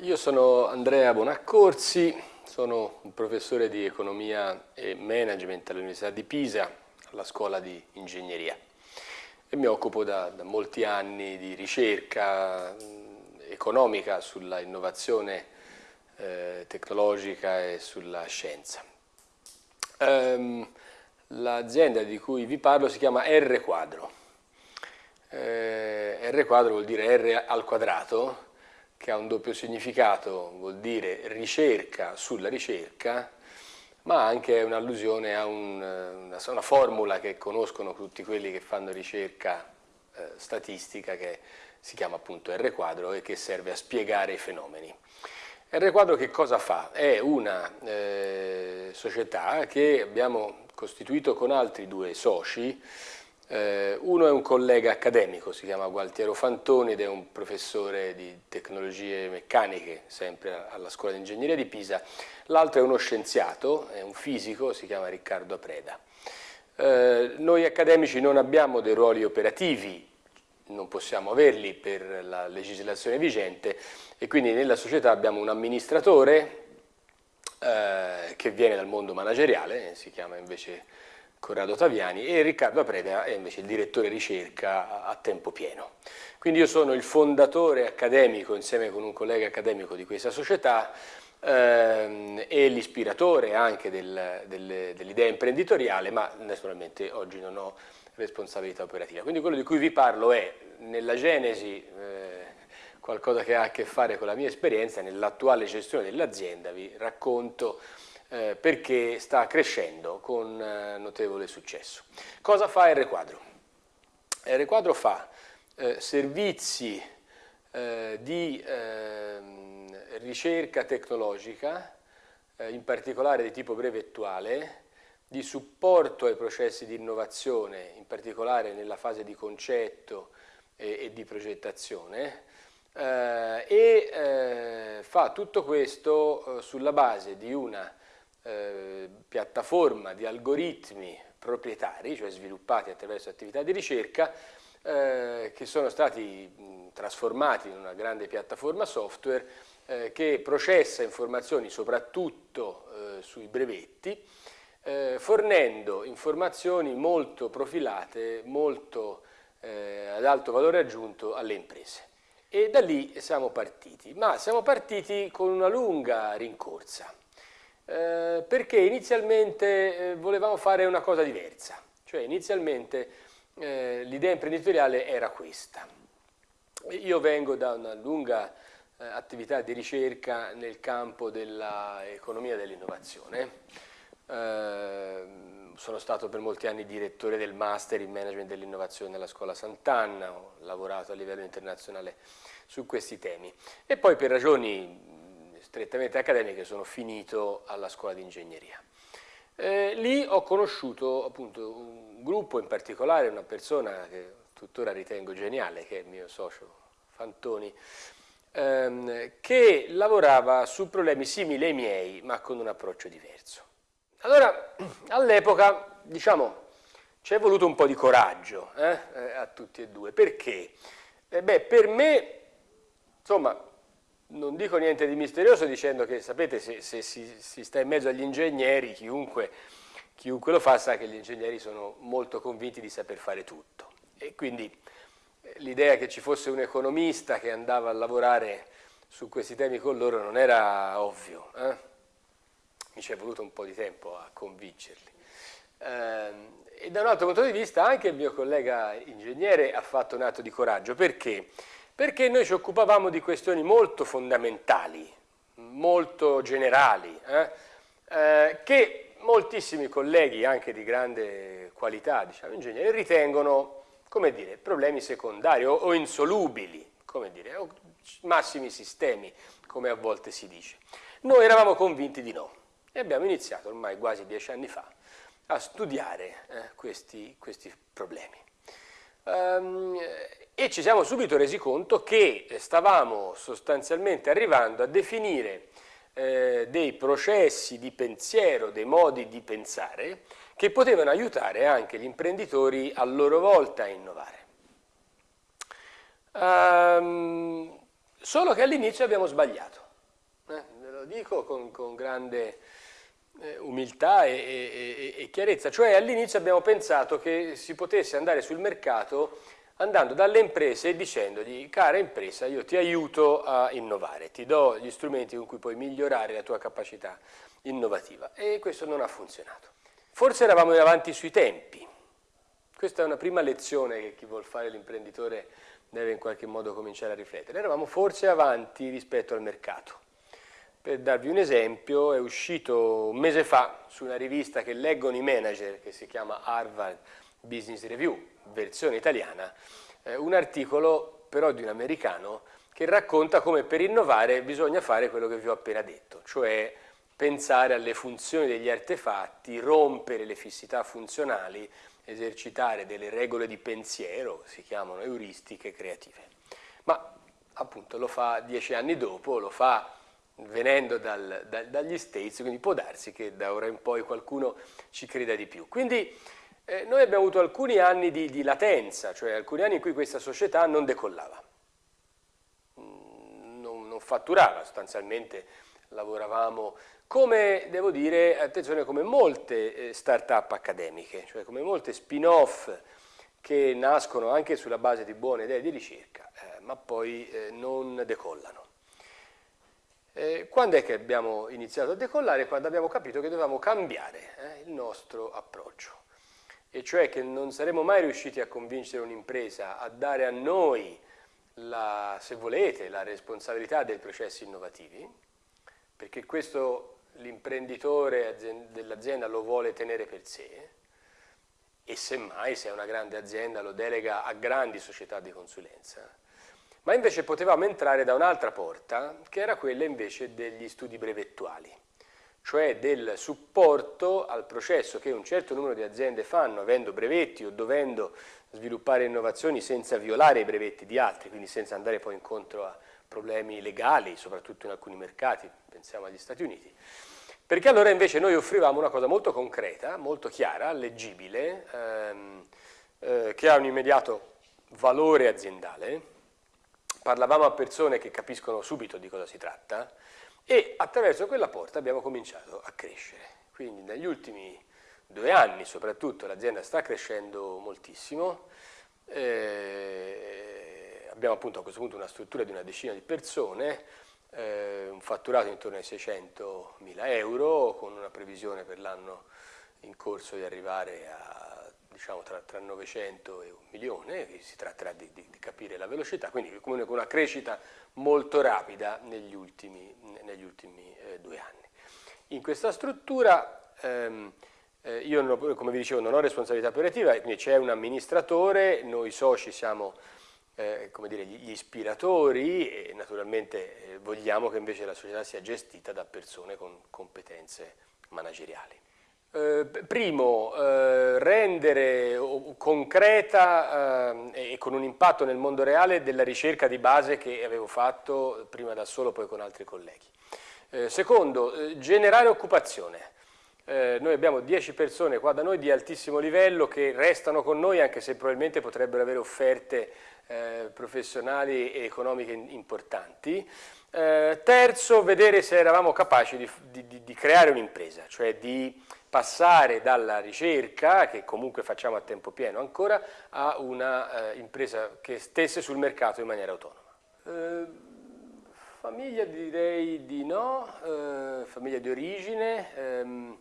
io sono Andrea Bonaccorsi, sono un professore di economia e management all'Università di Pisa, alla scuola di ingegneria e mi occupo da, da molti anni di ricerca economica sulla innovazione eh, tecnologica e sulla scienza. Um, L'azienda di cui vi parlo si chiama R quadro. Eh, R quadro vuol dire R al quadrato, che ha un doppio significato, vuol dire ricerca sulla ricerca, ma anche un'allusione a un, una, una, formula che conoscono tutti quelli che fanno ricerca eh, statistica che si chiama appunto R quadro e che serve a spiegare i fenomeni. R quadro che cosa fa? È una eh, società che abbiamo costituito con altri due soci, eh, uno è un collega accademico, si chiama Gualtiero Fantoni ed è un professore di tecnologie meccaniche, sempre alla scuola di ingegneria di Pisa, l'altro è uno scienziato, è un fisico, si chiama Riccardo Apreda. Eh, noi accademici non abbiamo dei ruoli operativi, non possiamo averli per la legislazione vigente e quindi nella società abbiamo un amministratore eh, che viene dal mondo manageriale, si chiama invece Corrado Taviani, e Riccardo Apreda è invece il direttore ricerca a tempo pieno. Quindi io sono il fondatore accademico insieme con un collega accademico di questa società ehm, e l'ispiratore anche del, del, dell'idea imprenditoriale, ma naturalmente oggi non ho responsabilità operativa. Quindi quello di cui vi parlo è nella genesi eh, qualcosa che ha a che fare con la mia esperienza nell'attuale gestione dell'azienda, vi racconto eh, perché sta crescendo con eh, notevole successo. Cosa fa R Quadro? R Quadro fa eh, servizi eh, di ehm, ricerca tecnologica, eh, in particolare di tipo brevettuale, di supporto ai processi di innovazione, in particolare nella fase di concetto e, e di progettazione, eh, e fa tutto questo sulla base di una eh, piattaforma di algoritmi proprietari, cioè sviluppati attraverso attività di ricerca, eh, che sono stati mh, trasformati in una grande piattaforma software eh, che processa informazioni soprattutto sui brevetti, fornendo informazioni molto profilate, molto ad alto valore aggiunto alle imprese. E da lì siamo partiti, ma siamo partiti con una lunga rincorsa, eh, perché inizialmente eh, volevamo fare una cosa diversa, cioè inizialmente eh, l'idea imprenditoriale era questa. Io vengo da una lunga eh, attività di ricerca nel campo dell'economia dell'innovazione, ehm, sono stato per molti anni direttore del Master in Management dell'Innovazione nella Scuola Sant'Anna, ho lavorato a livello internazionale su questi temi. E poi per ragioni strettamente accademiche sono finito alla Scuola di Ingegneria. Eh, lì ho conosciuto appunto un gruppo in particolare, una persona che tuttora ritengo geniale, che è il mio socio Fantoni, ehm, che lavorava su problemi simili ai miei, ma con un approccio diverso. Allora, all'epoca, diciamo, ci è voluto un po' di coraggio eh, eh, a tutti e due. Perché? Eh beh, per me, insomma, non dico niente di misterioso dicendo che, sapete, se, se si, si, sta in mezzo agli ingegneri, chiunque, chiunque lo fa sa che gli ingegneri sono molto convinti di saper fare tutto. E quindi eh, l'idea che ci fosse un economista che andava a lavorare su questi temi con loro non era ovvio. Eh? mi ci è voluto un po' di tempo a convincerli. Eh, e da un altro punto di vista anche il mio collega ingegnere ha fatto un atto di coraggio. Perché? Perché noi ci occupavamo di questioni molto fondamentali, molto generali, eh, eh, che moltissimi colleghi, anche di grande qualità, diciamo, ingegneri, ritengono, come dire, problemi secondari o, o insolubili, come dire, o massimi sistemi, come a volte si dice. Noi eravamo convinti di no. E abbiamo iniziato ormai quasi dieci anni fa a studiare eh, questi, questi, problemi. Um, e ci siamo subito resi conto che stavamo sostanzialmente arrivando a definire eh, dei processi di pensiero, dei modi di pensare che potevano aiutare anche gli imprenditori a loro volta a innovare. Um, solo che all'inizio abbiamo sbagliato. lo dico con, con grande eh, umiltà e, e, e chiarezza, cioè all'inizio abbiamo pensato che si potesse andare sul mercato andando dalle imprese e dicendogli cara impresa io ti aiuto a innovare, ti do gli strumenti con cui puoi migliorare la tua capacità innovativa e questo non ha funzionato. Forse eravamo avanti sui tempi, questa è una prima lezione che chi vuol fare l'imprenditore deve in qualche modo cominciare a riflettere, eravamo forse avanti rispetto al mercato. Per darvi un esempio, è uscito un mese fa su una rivista che leggono i manager, che si chiama Harvard Business Review, versione italiana, eh, un articolo però di un americano che racconta come per innovare bisogna fare quello che vi ho appena detto, cioè pensare alle funzioni degli artefatti, rompere le fissità funzionali, esercitare delle regole di pensiero, si chiamano euristiche creative. Ma appunto lo fa dieci anni dopo, lo fa venendo dal, da, dagli States, quindi può darsi che da ora in poi qualcuno ci creda di più. Quindi eh, noi abbiamo avuto alcuni anni di, di, latenza, cioè alcuni anni in cui questa società non decollava, mm, non, non fatturava, sostanzialmente lavoravamo come, devo dire, attenzione, come molte eh, start-up accademiche, cioè come molte spin-off che nascono anche sulla base di buone idee di ricerca, eh, ma poi eh, non decollano. Eh, quando è che abbiamo iniziato a decollare? Quando abbiamo capito che dovevamo cambiare eh, il nostro approccio, e cioè che non saremmo mai riusciti a convincere un'impresa a dare a noi, la, se volete, la responsabilità dei processi innovativi, perché questo l'imprenditore dell'azienda lo vuole tenere per sé, e semmai se è una grande azienda lo delega a grandi società di consulenza, ma invece potevamo entrare da un'altra porta, che era quella invece degli studi brevettuali, cioè del supporto al processo che un certo numero di aziende fanno, avendo brevetti o dovendo sviluppare innovazioni senza violare i brevetti di altri, quindi senza andare poi incontro a problemi legali, soprattutto in alcuni mercati, pensiamo agli Stati Uniti. Perché allora invece noi offrivamo una cosa molto concreta, molto chiara, leggibile, ehm, eh, che ha un immediato valore aziendale, parlavamo a persone che capiscono subito di cosa si tratta e attraverso quella porta abbiamo cominciato a crescere. Quindi negli ultimi due anni soprattutto l'azienda sta crescendo moltissimo, eh, abbiamo appunto a questo punto una struttura di una decina di persone, eh, un fatturato intorno ai 600 mila euro con una previsione per l'anno in corso di arrivare a diciamo, tra, tra, 900 e un milione, si tratterà di, di, di capire la velocità, quindi con una crescita molto rapida negli ultimi, negli ultimi eh, due anni. In questa struttura ehm, eh, io, non, come vi dicevo, non ho responsabilità operativa, quindi c'è un amministratore, noi soci siamo eh, come dire, gli ispiratori e naturalmente eh, vogliamo che invece la società sia gestita da persone con competenze manageriali. Eh, primo, eh, rendere concreta eh, e con un impatto nel mondo reale della ricerca di base che avevo fatto prima da solo poi con altri colleghi. Eh, secondo, eh, generare occupazione. Noi abbiamo 10 persone qua da noi di altissimo livello che restano con noi anche se probabilmente potrebbero avere offerte professionali e economiche importanti. terzo, vedere se eravamo capaci di, di, di creare un'impresa, cioè di passare dalla ricerca, che comunque facciamo a tempo pieno ancora, a una eh, impresa che stesse sul mercato in maniera autonoma. Eh, famiglia direi di no, eh, famiglia di origine, ehm,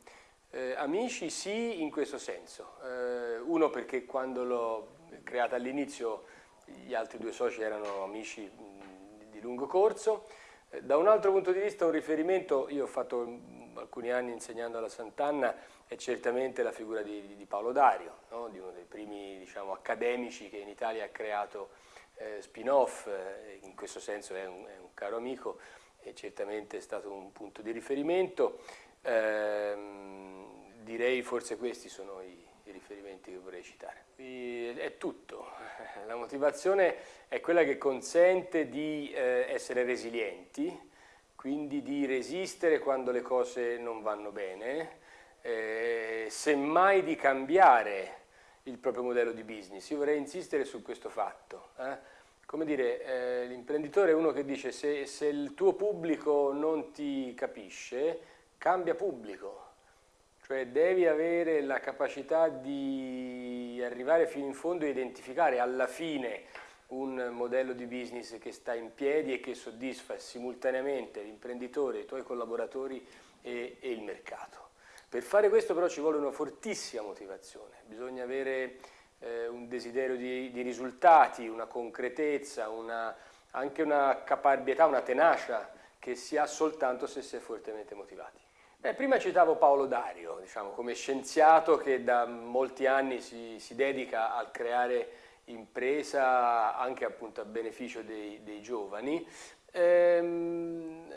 eh, amici sì in questo senso. Eh, uno perché quando l'ho creata all'inizio gli altri due soci erano amici mh, di lungo corso, eh, da un altro punto di vista un riferimento, io ho fatto alcuni anni insegnando alla Sant'Anna è certamente la figura di, di Paolo Dario, no? di uno dei primi diciamo, accademici che in Italia ha creato eh, spin-off, eh, in questo senso è un, è un, caro amico e certamente è stato un punto di riferimento. Eh, direi forse questi sono i, i riferimenti che vorrei citare. E, è tutto, la motivazione è quella che consente di eh, essere resilienti, quindi di resistere quando le cose non vanno bene, eh, semmai di cambiare il proprio modello di business. Io vorrei insistere su questo fatto. Eh? come dire, eh, l'imprenditore è uno che dice se, se il tuo pubblico non ti capisce, cambia pubblico, cioè devi avere la capacità di arrivare fino in fondo e identificare alla fine un modello di business che sta in piedi e che soddisfa simultaneamente l'imprenditore, i tuoi collaboratori e, e, il mercato. Per fare questo però ci vuole una fortissima motivazione, bisogna avere eh, un desiderio di, di, risultati, una concretezza, una, anche una caparbietà, una tenacia che si ha soltanto se si è fortemente motivati. Beh, prima citavo Paolo Dario, diciamo, come scienziato che da molti anni si, si dedica a creare impresa anche appunto a beneficio dei, dei giovani, ehm,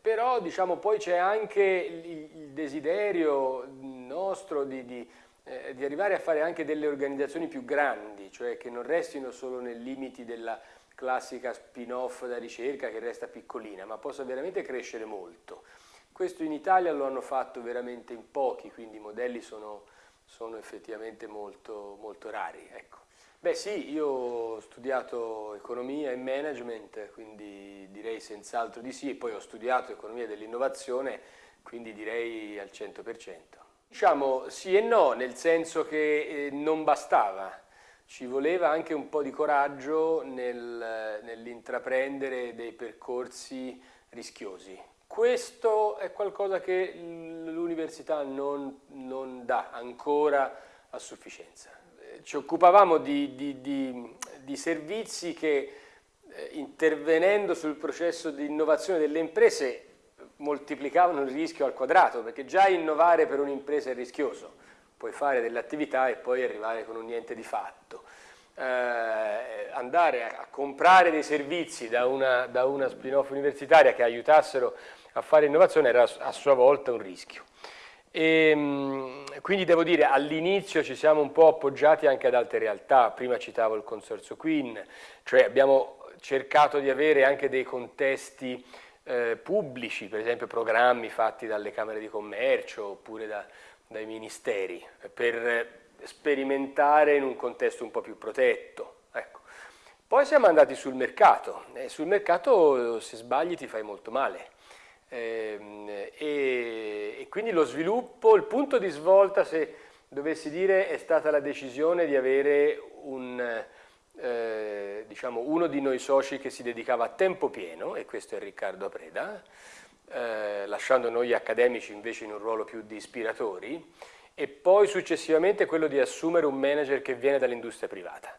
però diciamo, poi c'è anche il, desiderio nostro di, di, eh, di, arrivare a fare anche delle organizzazioni più grandi, cioè che non restino solo nei limiti della classica spin-off da ricerca che resta piccolina, ma possa veramente crescere molto. Questo in Italia lo hanno fatto veramente in pochi, quindi i modelli sono, sono effettivamente molto, molto rari. Ecco. Beh sì, io ho studiato economia e management, quindi direi senz'altro di sì, e poi ho studiato economia dell'innovazione, quindi direi al 100%. Diciamo sì e no, nel senso che eh, non bastava, ci voleva anche un po' di coraggio nel, nell'intraprendere dei percorsi rischiosi. Questo è qualcosa che l'università non, non dà ancora a sufficienza ci occupavamo di, di, di, di servizi che eh, intervenendo sul processo di innovazione delle imprese moltiplicavano il rischio al quadrato, perché già innovare per un'impresa è rischioso, puoi fare delle attività e poi arrivare con un niente di fatto. Eh, andare a, a, comprare dei servizi da una, da una spin-off universitaria che aiutassero a fare innovazione era a sua volta un rischio. E, ehm, quindi devo dire all'inizio ci siamo un po' appoggiati anche ad altre realtà, prima citavo il consorzio Queen, cioè abbiamo cercato di avere anche dei contesti eh, pubblici, per esempio programmi fatti dalle camere di commercio oppure da, dai ministeri, per sperimentare in un contesto un po' più protetto. Ecco. Poi siamo andati sul mercato e sul mercato se sbagli ti fai molto male e, e, quindi lo sviluppo, il punto di svolta, se dovessi dire, è stata la decisione di avere un, eh, diciamo, uno di noi soci che si dedicava a tempo pieno, e questo è Riccardo Apreda, eh, lasciando noi accademici invece in un ruolo più di ispiratori, e poi successivamente quello di assumere un manager che viene dall'industria privata,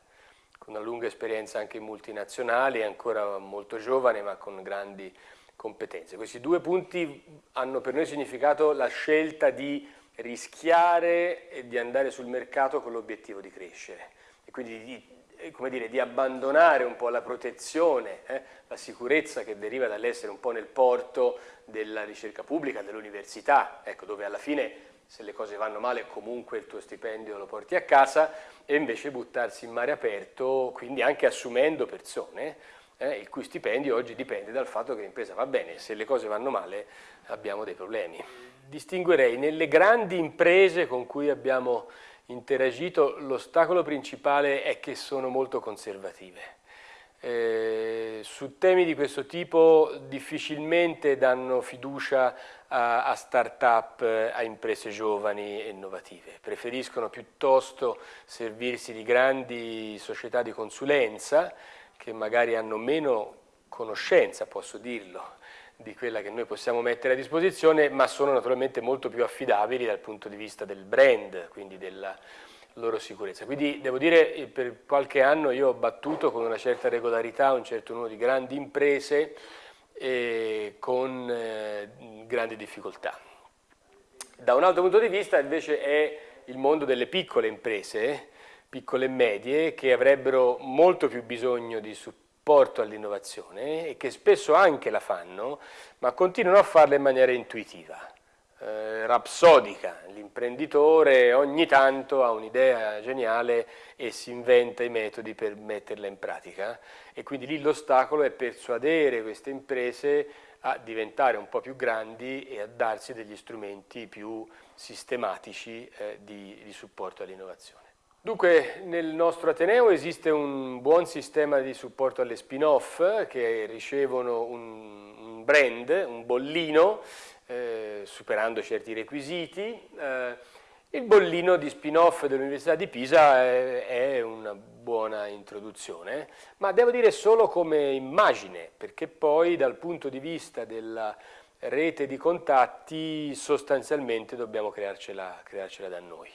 con una lunga esperienza anche in multinazionali, ancora molto giovane ma con grandi competenze. Questi due punti hanno per noi significato la scelta di rischiare e di andare sul mercato con l'obiettivo di crescere e quindi di, eh, dire, di abbandonare un po' la protezione, eh, la sicurezza che deriva dall'essere un po' nel porto della ricerca pubblica, dell'università, ecco, dove alla fine se le cose vanno male comunque il tuo stipendio lo porti a casa e invece buttarsi in mare aperto, quindi anche assumendo persone eh, il cui stipendio oggi dipende dal fatto che l'impresa va bene, se le cose vanno male abbiamo dei problemi. Distinguerei nelle grandi imprese con cui abbiamo interagito l'ostacolo principale è che sono molto conservative. Eh, su temi di questo tipo difficilmente danno fiducia a, a start-up, a imprese giovani e innovative. Preferiscono piuttosto servirsi di grandi società di consulenza che magari hanno meno conoscenza, posso dirlo, di quella che noi possiamo mettere a disposizione, ma sono naturalmente molto più affidabili dal punto di vista del brand, quindi della loro sicurezza. Quindi devo dire che per qualche anno io ho battuto con una certa regolarità un certo numero di grandi imprese e con eh, grandi difficoltà. Da un altro punto di vista invece è il mondo delle piccole imprese, piccole e medie che avrebbero molto più bisogno di supporto all'innovazione e che spesso anche la fanno, ma continuano a farla in maniera intuitiva, eh, rapsodica. L'imprenditore ogni tanto ha un'idea geniale e si inventa i metodi per metterla in pratica e quindi lì l'ostacolo è persuadere queste imprese a diventare un po' più grandi e a darsi degli strumenti più sistematici eh, di, di supporto all'innovazione. Dunque nel nostro Ateneo esiste un buon sistema di supporto alle spin-off che ricevono un, un, brand, un bollino, eh, superando certi requisiti. Eh, il bollino di spin-off dell'Università di Pisa è, è, una buona introduzione, ma devo dire solo come immagine, perché poi dal punto di vista della rete di contatti sostanzialmente dobbiamo crearcela, crearcela da noi.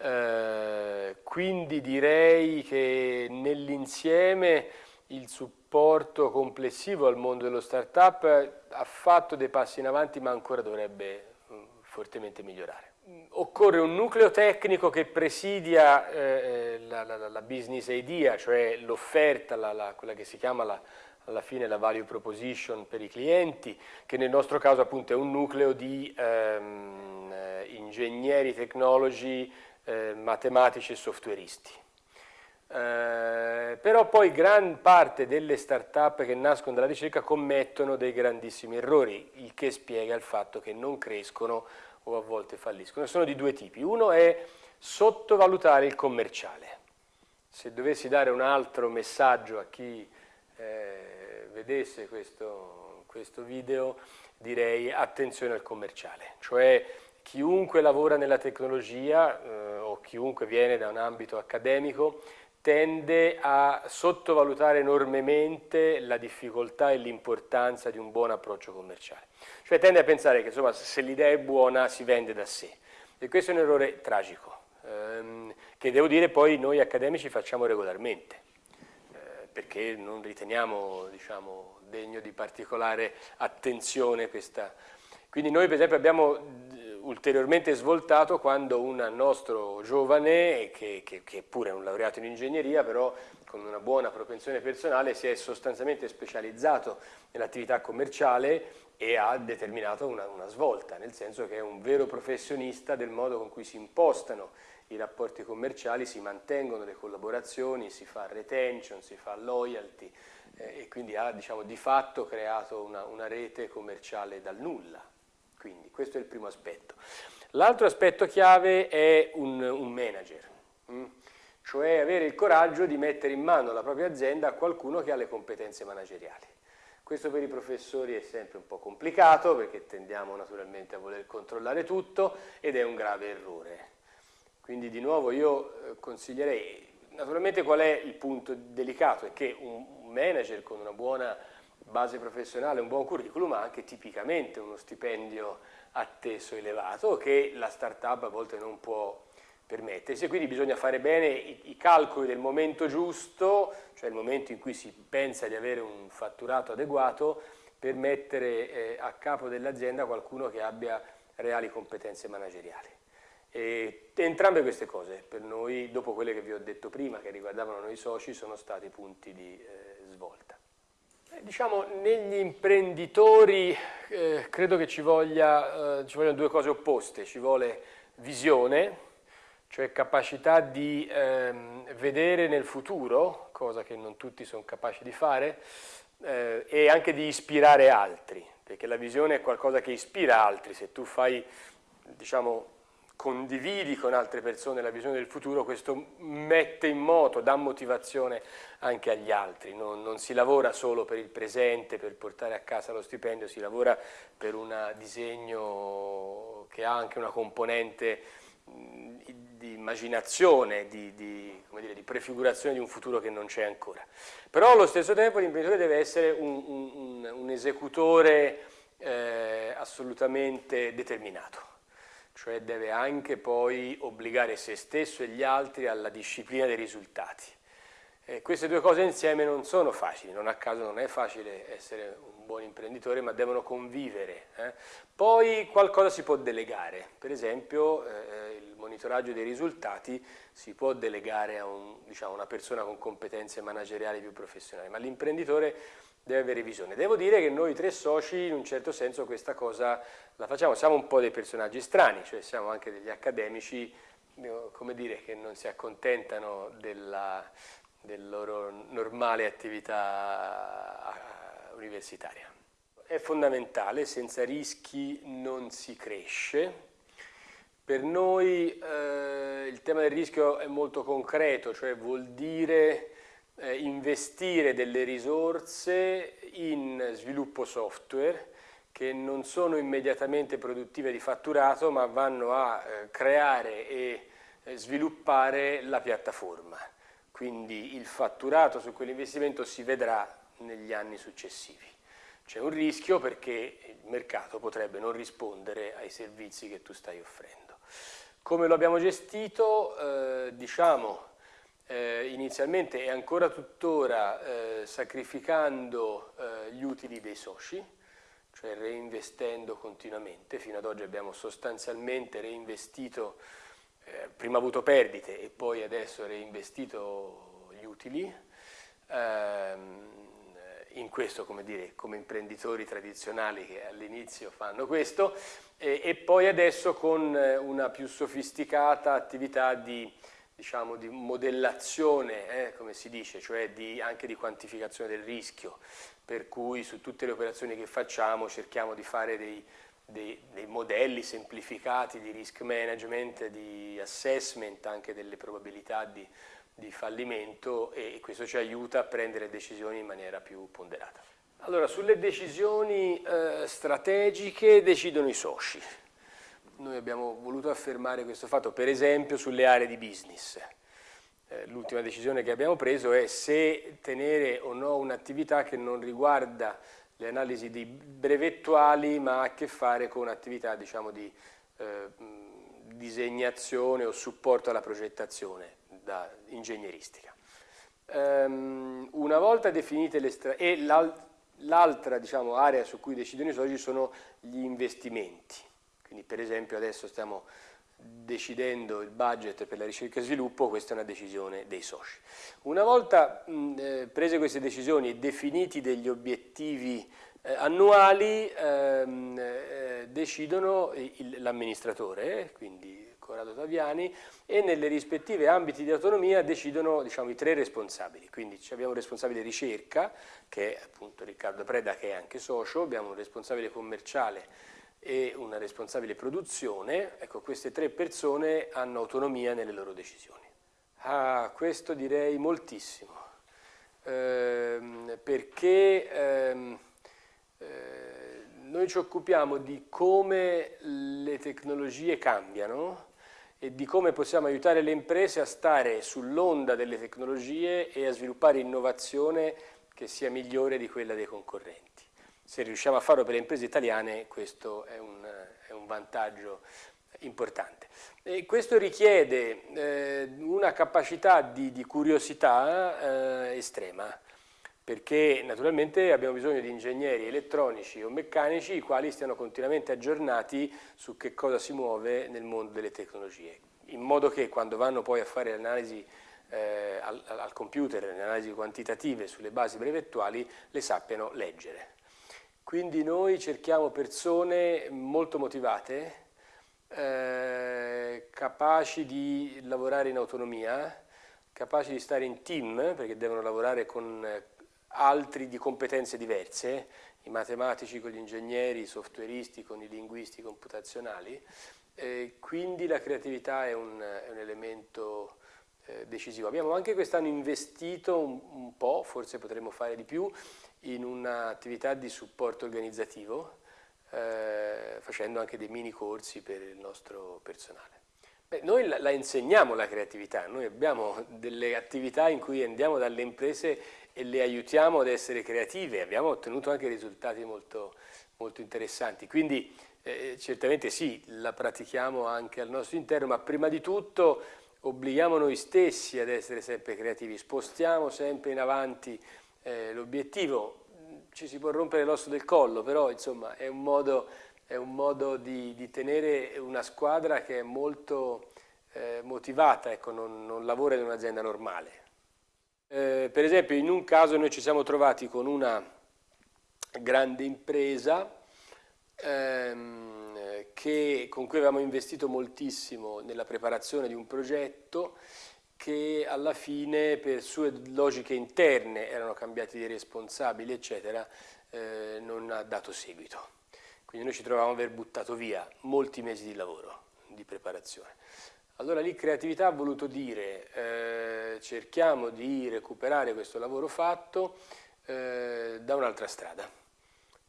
Eh, quindi direi che nell'insieme il supporto complessivo al mondo dello startup ha fatto dei passi in avanti ma ancora dovrebbe mm, fortemente migliorare. Occorre un nucleo tecnico che presidia eh, la, la, la, business idea, cioè l'offerta, quella che si chiama la, alla fine la value proposition per i clienti, che nel nostro caso appunto è un nucleo di ehm, eh, ingegneri, tecnologi, eh, matematici e softwareisti. Eh, però poi gran parte delle start-up che nascono dalla ricerca commettono dei grandissimi errori, il che spiega il fatto che non crescono o a volte falliscono. Sono di due tipi. Uno è sottovalutare il commerciale. Se dovessi dare un altro messaggio a chi eh, vedesse questo, questo video, direi attenzione al commerciale, cioè chiunque lavora nella tecnologia eh, o chiunque viene da un ambito accademico tende a sottovalutare enormemente la difficoltà e l'importanza di un buon approccio commerciale. Cioè tende a pensare che insomma, se l'idea è buona si vende da sé. E questo è un errore tragico, ehm, che devo dire poi noi accademici facciamo regolarmente, eh, perché non riteniamo diciamo, degno di particolare attenzione questa. Quindi noi per esempio abbiamo ulteriormente svoltato quando un nostro giovane, che, che, che pure è un laureato in ingegneria, però con una buona propensione personale, si è sostanzialmente specializzato nell'attività commerciale e ha determinato una, una, svolta, nel senso che è un vero professionista del modo con cui si impostano i rapporti commerciali, si mantengono le collaborazioni, si fa retention, si fa loyalty eh, e quindi ha diciamo, di fatto creato una, una rete commerciale dal nulla. Quindi questo è il primo aspetto. L'altro aspetto chiave è un, un manager? Mm? cioè avere il coraggio di mettere in mano la propria azienda a qualcuno che ha le competenze manageriali. Questo per i professori è sempre un po' complicato perché tendiamo naturalmente a voler controllare tutto ed è un grave errore. Quindi di nuovo io eh, consiglierei, naturalmente qual è il punto delicato? È che un manager con una buona base professionale, un buon curriculum, ma anche tipicamente uno stipendio atteso elevato che la startup a volte non può permettersi quindi bisogna fare bene i, i, calcoli del momento giusto, cioè il momento in cui si pensa di avere un fatturato adeguato per mettere eh, a capo dell'azienda qualcuno che abbia reali competenze manageriali. E entrambe queste cose per noi, dopo quelle che vi ho detto prima, che riguardavano noi soci, sono stati punti di eh. Diciamo, negli imprenditori eh, credo che ci, voglia, eh, ci, vogliono due cose opposte, ci vuole visione, cioè capacità di ehm, vedere nel futuro, cosa che non tutti sono capaci di fare, eh, e anche di ispirare altri, perché la visione è qualcosa che ispira altri, se tu fai, diciamo, condividi con altre persone la visione del futuro, questo mette in moto, dà motivazione anche agli altri, non, non, si lavora solo per il presente, per portare a casa lo stipendio, si lavora per un disegno che ha anche una componente di immaginazione, di, di, dire, di, prefigurazione di un futuro che non c'è ancora. Però allo stesso tempo l'imprenditore deve essere un, un, un esecutore eh, assolutamente determinato cioè deve anche poi obbligare se stesso e gli altri alla disciplina dei risultati. Eh, queste due cose insieme non sono facili, non a caso non è facile essere un buon imprenditore, ma devono convivere. Eh. Poi qualcosa si può delegare, per esempio eh, il monitoraggio dei risultati si può delegare a un, diciamo, una persona con competenze manageriali più professionali, ma l'imprenditore deve avere visione. Devo dire che noi tre soci in un certo senso questa cosa la facciamo, siamo un po' dei personaggi strani, cioè siamo anche degli accademici, come dire, che non si accontentano della, della loro normale attività eh, universitaria. È fondamentale, senza rischi non si cresce, Per noi eh, il tema del rischio è molto concreto, cioè vuol dire eh, investire delle risorse in sviluppo software che non sono immediatamente produttive di fatturato ma vanno a eh, creare e eh, sviluppare la piattaforma. Quindi il fatturato su quell'investimento si vedrà negli anni successivi. C'è un rischio perché il mercato potrebbe non rispondere ai servizi che tu stai offrendo. Come lo abbiamo gestito? Eh, diciamo eh, inizialmente e ancora tuttora eh, sacrificando eh, gli utili dei soci, cioè reinvestendo continuamente. Fino ad oggi abbiamo sostanzialmente reinvestito, eh, prima avuto perdite e poi adesso reinvestito gli utili. Ehm, in questo come, dire, come imprenditori tradizionali che all'inizio fanno questo e, e, poi adesso con una più sofisticata attività di, diciamo, di modellazione, eh, come si dice, cioè di, anche di quantificazione del rischio, per cui su tutte le operazioni che facciamo cerchiamo di fare dei, dei, dei modelli semplificati di risk management, di assessment anche delle probabilità di di fallimento e questo ci aiuta a prendere decisioni in maniera più ponderata. Allora, sulle decisioni eh, strategiche decidono i soci. Noi abbiamo voluto affermare questo fatto, per esempio, sulle aree di business. Eh, L'ultima decisione che abbiamo preso è se tenere o no un'attività che non riguarda le analisi di brevettuali, ma ha a che fare con attività diciamo, di eh, disegnazione o supporto alla progettazione da ingegneristica. Um, una volta definite le strategie, e l'altra diciamo, area su cui decidono i soci sono gli investimenti, quindi per esempio adesso stiamo decidendo il budget per la ricerca e sviluppo, questa è una decisione dei soci. Una volta mh, eh, prese queste decisioni e definiti degli obiettivi eh, annuali, ehm, eh, decidono l'amministratore, quindi Corrado Taviani, e nelle rispettive ambiti di autonomia decidono diciamo, i tre responsabili. Quindi abbiamo un responsabile ricerca, che è appunto Riccardo Preda, che è anche socio, abbiamo un responsabile commerciale e una responsabile produzione. Ecco, queste tre persone hanno autonomia nelle loro decisioni. Ah, questo direi moltissimo, ehm, perché ehm, eh, noi ci occupiamo di come le tecnologie cambiano e di come possiamo aiutare le imprese a stare sull'onda delle tecnologie e a sviluppare innovazione che sia migliore di quella dei concorrenti. Se riusciamo a farlo per le imprese italiane questo è un, è un vantaggio importante. E questo richiede eh, una capacità di, di curiosità eh, estrema perché naturalmente abbiamo bisogno di ingegneri elettronici o meccanici i quali stiano continuamente aggiornati su che cosa si muove nel mondo delle tecnologie, in modo che quando vanno poi a fare l'analisi eh, al, al, computer, le analisi quantitative sulle basi brevettuali, le sappiano leggere. Quindi noi cerchiamo persone molto motivate, eh, capaci di lavorare in autonomia, capaci di stare in team, perché devono lavorare con altri di competenze diverse, i matematici con gli ingegneri, i softwareisti con i linguisti computazionali, eh, quindi la creatività è un, è un elemento eh, decisivo. Abbiamo anche quest'anno investito un, un, po', forse potremmo fare di più, in un'attività di supporto organizzativo, eh, facendo anche dei mini corsi per il nostro personale. Beh, noi la, la, insegniamo la creatività, noi abbiamo delle attività in cui andiamo dalle imprese e le aiutiamo ad essere creative, abbiamo ottenuto anche risultati molto, molto interessanti, quindi eh, certamente sì, la pratichiamo anche al nostro interno, ma prima di tutto obblighiamo noi stessi ad essere sempre creativi, spostiamo sempre in avanti eh, l'obiettivo, ci si può rompere l'osso del collo, però insomma è un modo, è un modo di, di, tenere una squadra che è molto eh, motivata, ecco, non, non lavora in un'azienda normale. Eh, per esempio in un caso noi ci siamo trovati con una grande impresa ehm, che, con cui avevamo investito moltissimo nella preparazione di un progetto che alla fine per sue logiche interne erano cambiati dei responsabili eccetera eh, non ha dato seguito quindi noi ci trovavamo ad aver buttato via molti mesi di lavoro di preparazione. Allora lì creatività ha voluto dire eh, cerchiamo di recuperare questo lavoro fatto eh, da un'altra strada,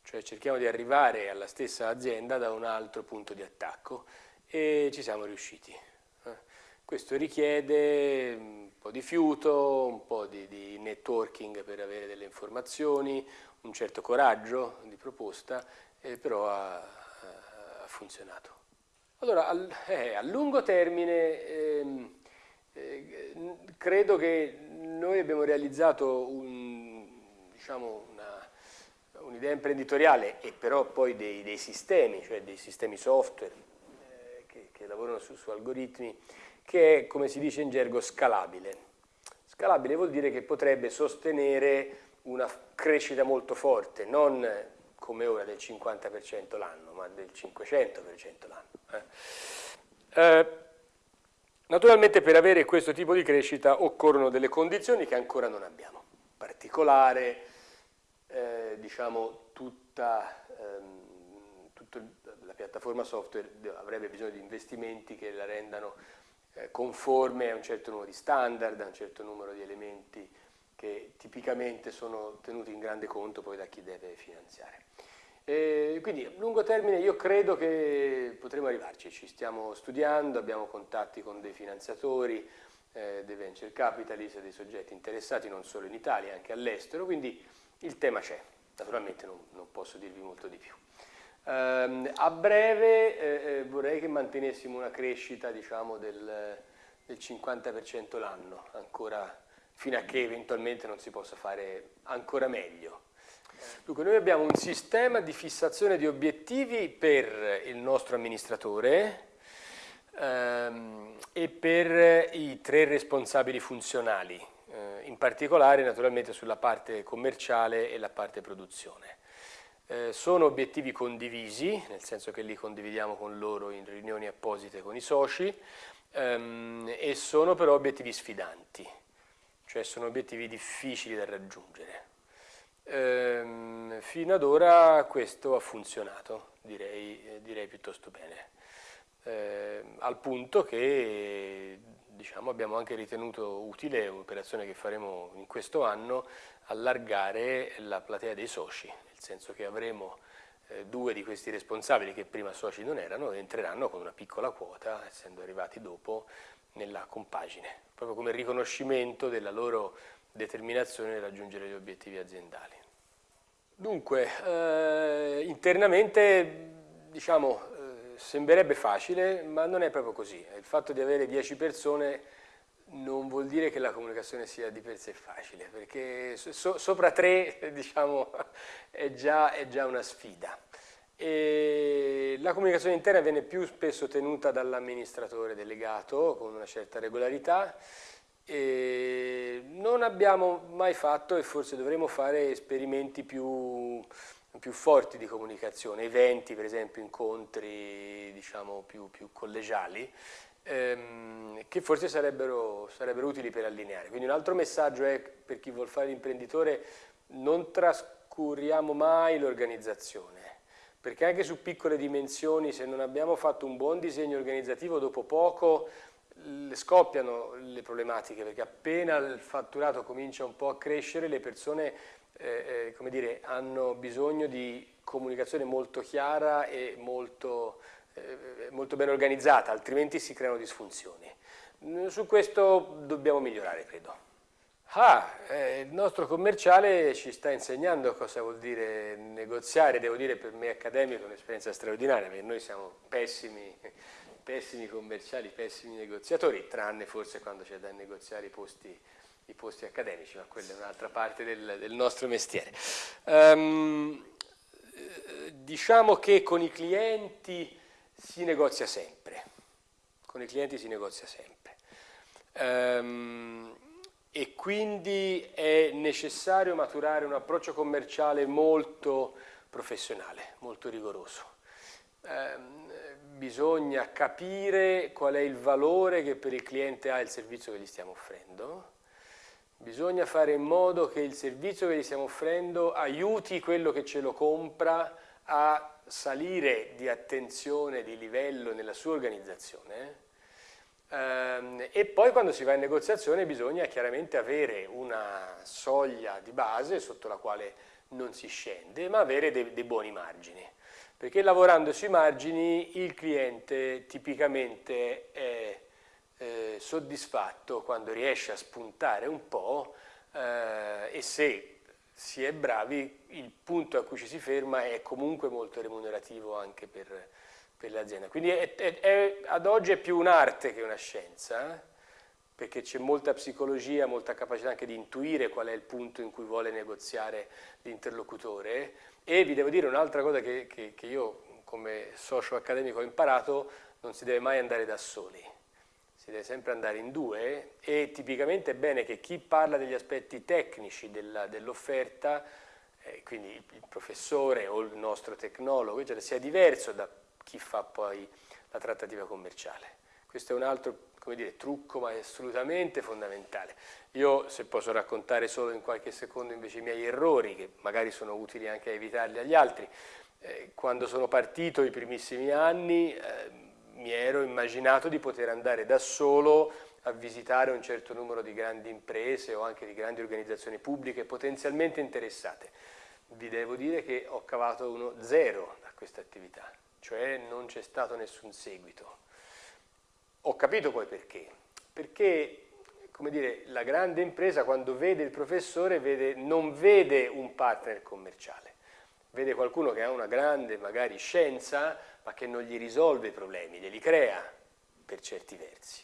cioè cerchiamo di arrivare alla stessa azienda da un altro punto di attacco e ci siamo riusciti. Questo richiede un po' di fiuto, un po' di, di networking per avere delle informazioni, un certo coraggio di proposta, eh, però ha, ha funzionato. Allora, al, eh, a lungo termine ehm, eh, credo che noi abbiamo realizzato un, diciamo un'idea imprenditoriale e però poi dei, dei, sistemi, cioè dei sistemi software eh, che, che, lavorano su, su algoritmi, che è, come si dice in gergo, scalabile. Scalabile vuol dire che potrebbe sostenere una crescita molto forte, non come ora del 50% l'anno, ma del 500% l'anno. Eh. Eh, naturalmente per avere questo tipo di crescita occorrono delle condizioni che ancora non abbiamo. In particolare, eh, diciamo, tutta, ehm, tutta, la piattaforma software avrebbe bisogno di investimenti che la rendano eh, conforme a un certo numero di standard, a un certo numero di elementi che tipicamente sono tenuti in grande conto poi da chi deve finanziare. E quindi a lungo termine io credo che potremo arrivarci, ci stiamo studiando, abbiamo contatti con dei finanziatori, eh, dei venture capitalist, dei soggetti interessati non solo in Italia, anche all'estero, quindi il tema c'è, naturalmente non, non, posso dirvi molto di più. Um, a breve eh, eh, vorrei che mantenessimo una crescita diciamo, del, del 50% l'anno, ancora fino a che eventualmente non si possa fare ancora meglio. Dunque noi abbiamo un sistema di fissazione di obiettivi per il nostro amministratore ehm, e per i tre responsabili funzionali, eh, in particolare naturalmente sulla parte commerciale e la parte produzione. Eh, sono obiettivi condivisi, nel senso che li condividiamo con loro in riunioni apposite con i soci, ehm, e sono però obiettivi sfidanti cioè sono obiettivi difficili da raggiungere. Ehm, fino ad ora questo ha funzionato, direi, eh, direi piuttosto bene, ehm, al punto che diciamo, abbiamo anche ritenuto utile un'operazione che faremo in questo anno, allargare la platea dei soci, nel senso che avremo eh, due di questi responsabili che prima soci non erano, entreranno con una piccola quota, essendo arrivati dopo nella compagine, proprio come riconoscimento della loro determinazione nel raggiungere gli obiettivi aziendali. Dunque, eh, internamente, diciamo, eh, sembrerebbe facile, ma non è proprio così. Il fatto di avere 10 persone non vuol dire che la comunicazione sia di per sé facile, perché so, sopra tre, diciamo, è già, è già una sfida. E la comunicazione interna viene più spesso tenuta dall'amministratore delegato con una certa regolarità e non abbiamo mai fatto e forse dovremo fare esperimenti più, più forti di comunicazione, eventi per esempio, incontri diciamo più, più collegiali ehm, che forse sarebbero, sarebbero utili per allineare. Quindi un altro messaggio è per chi vuole fare l'imprenditore non trascuriamo mai l'organizzazione perché anche su piccole dimensioni se non abbiamo fatto un buon disegno organizzativo dopo poco scoppiano le problematiche perché appena il fatturato comincia un po' a crescere le persone eh, eh, dire, hanno bisogno di comunicazione molto chiara e molto, molto ben organizzata altrimenti si creano disfunzioni su questo dobbiamo migliorare credo Ah, eh, il nostro commerciale ci sta insegnando cosa vuol dire negoziare, devo dire per me accademico è un'esperienza straordinaria, perché noi siamo pessimi, pessimi commerciali, pessimi negoziatori, tranne forse quando c'è da negoziare i posti, i posti, accademici, ma quella è un'altra parte del, del, nostro mestiere. Um, diciamo che con i clienti si negozia sempre, con i clienti si negozia sempre. Um, e quindi è necessario maturare un approccio commerciale molto professionale, molto rigoroso. Eh, bisogna capire qual è il valore che per il cliente ha il servizio che gli stiamo offrendo, bisogna fare in modo che il servizio che gli stiamo offrendo aiuti quello che ce lo compra a salire di attenzione, di livello nella sua organizzazione ehm, e poi quando si va in negoziazione bisogna chiaramente avere una soglia di base sotto la quale non si scende, ma avere dei, dei buoni margini. Perché lavorando sui margini il cliente tipicamente è eh, soddisfatto quando riesce a spuntare un po' eh, e se si è bravi, il punto a cui ci si ferma è comunque molto remunerativo anche per, per l'azienda. Quindi è, è, è, ad oggi è più un'arte che una scienza, eh? perché c'è molta psicologia, molta capacità anche di intuire qual è il punto in cui vuole negoziare l'interlocutore e vi devo dire un'altra cosa che, che, che io come socio accademico ho imparato, non si deve mai andare da soli si deve sempre andare in due e tipicamente è bene che chi parla degli aspetti tecnici dell'offerta, eh, quindi il professore o il nostro tecnologo, eccetera, sia diverso da chi fa poi la trattativa commerciale. Questo è un altro dire, trucco ma è assolutamente fondamentale. Io se posso raccontare solo in qualche secondo invece i miei errori, che magari sono utili anche a evitarli agli altri, eh, quando sono partito i primissimi anni, eh, mi ero immaginato di poter andare da solo a visitare un certo numero di grandi imprese o anche di grandi organizzazioni pubbliche potenzialmente interessate. Vi devo dire che ho cavato uno zero da questa attività, cioè non c'è stato nessun seguito. Ho capito poi perché. Perché come dire, la grande impresa quando vede il professore vede, non vede un partner commerciale, vede qualcuno che ha una grande magari scienza, ma che non gli risolve i problemi, glieli crea per certi versi.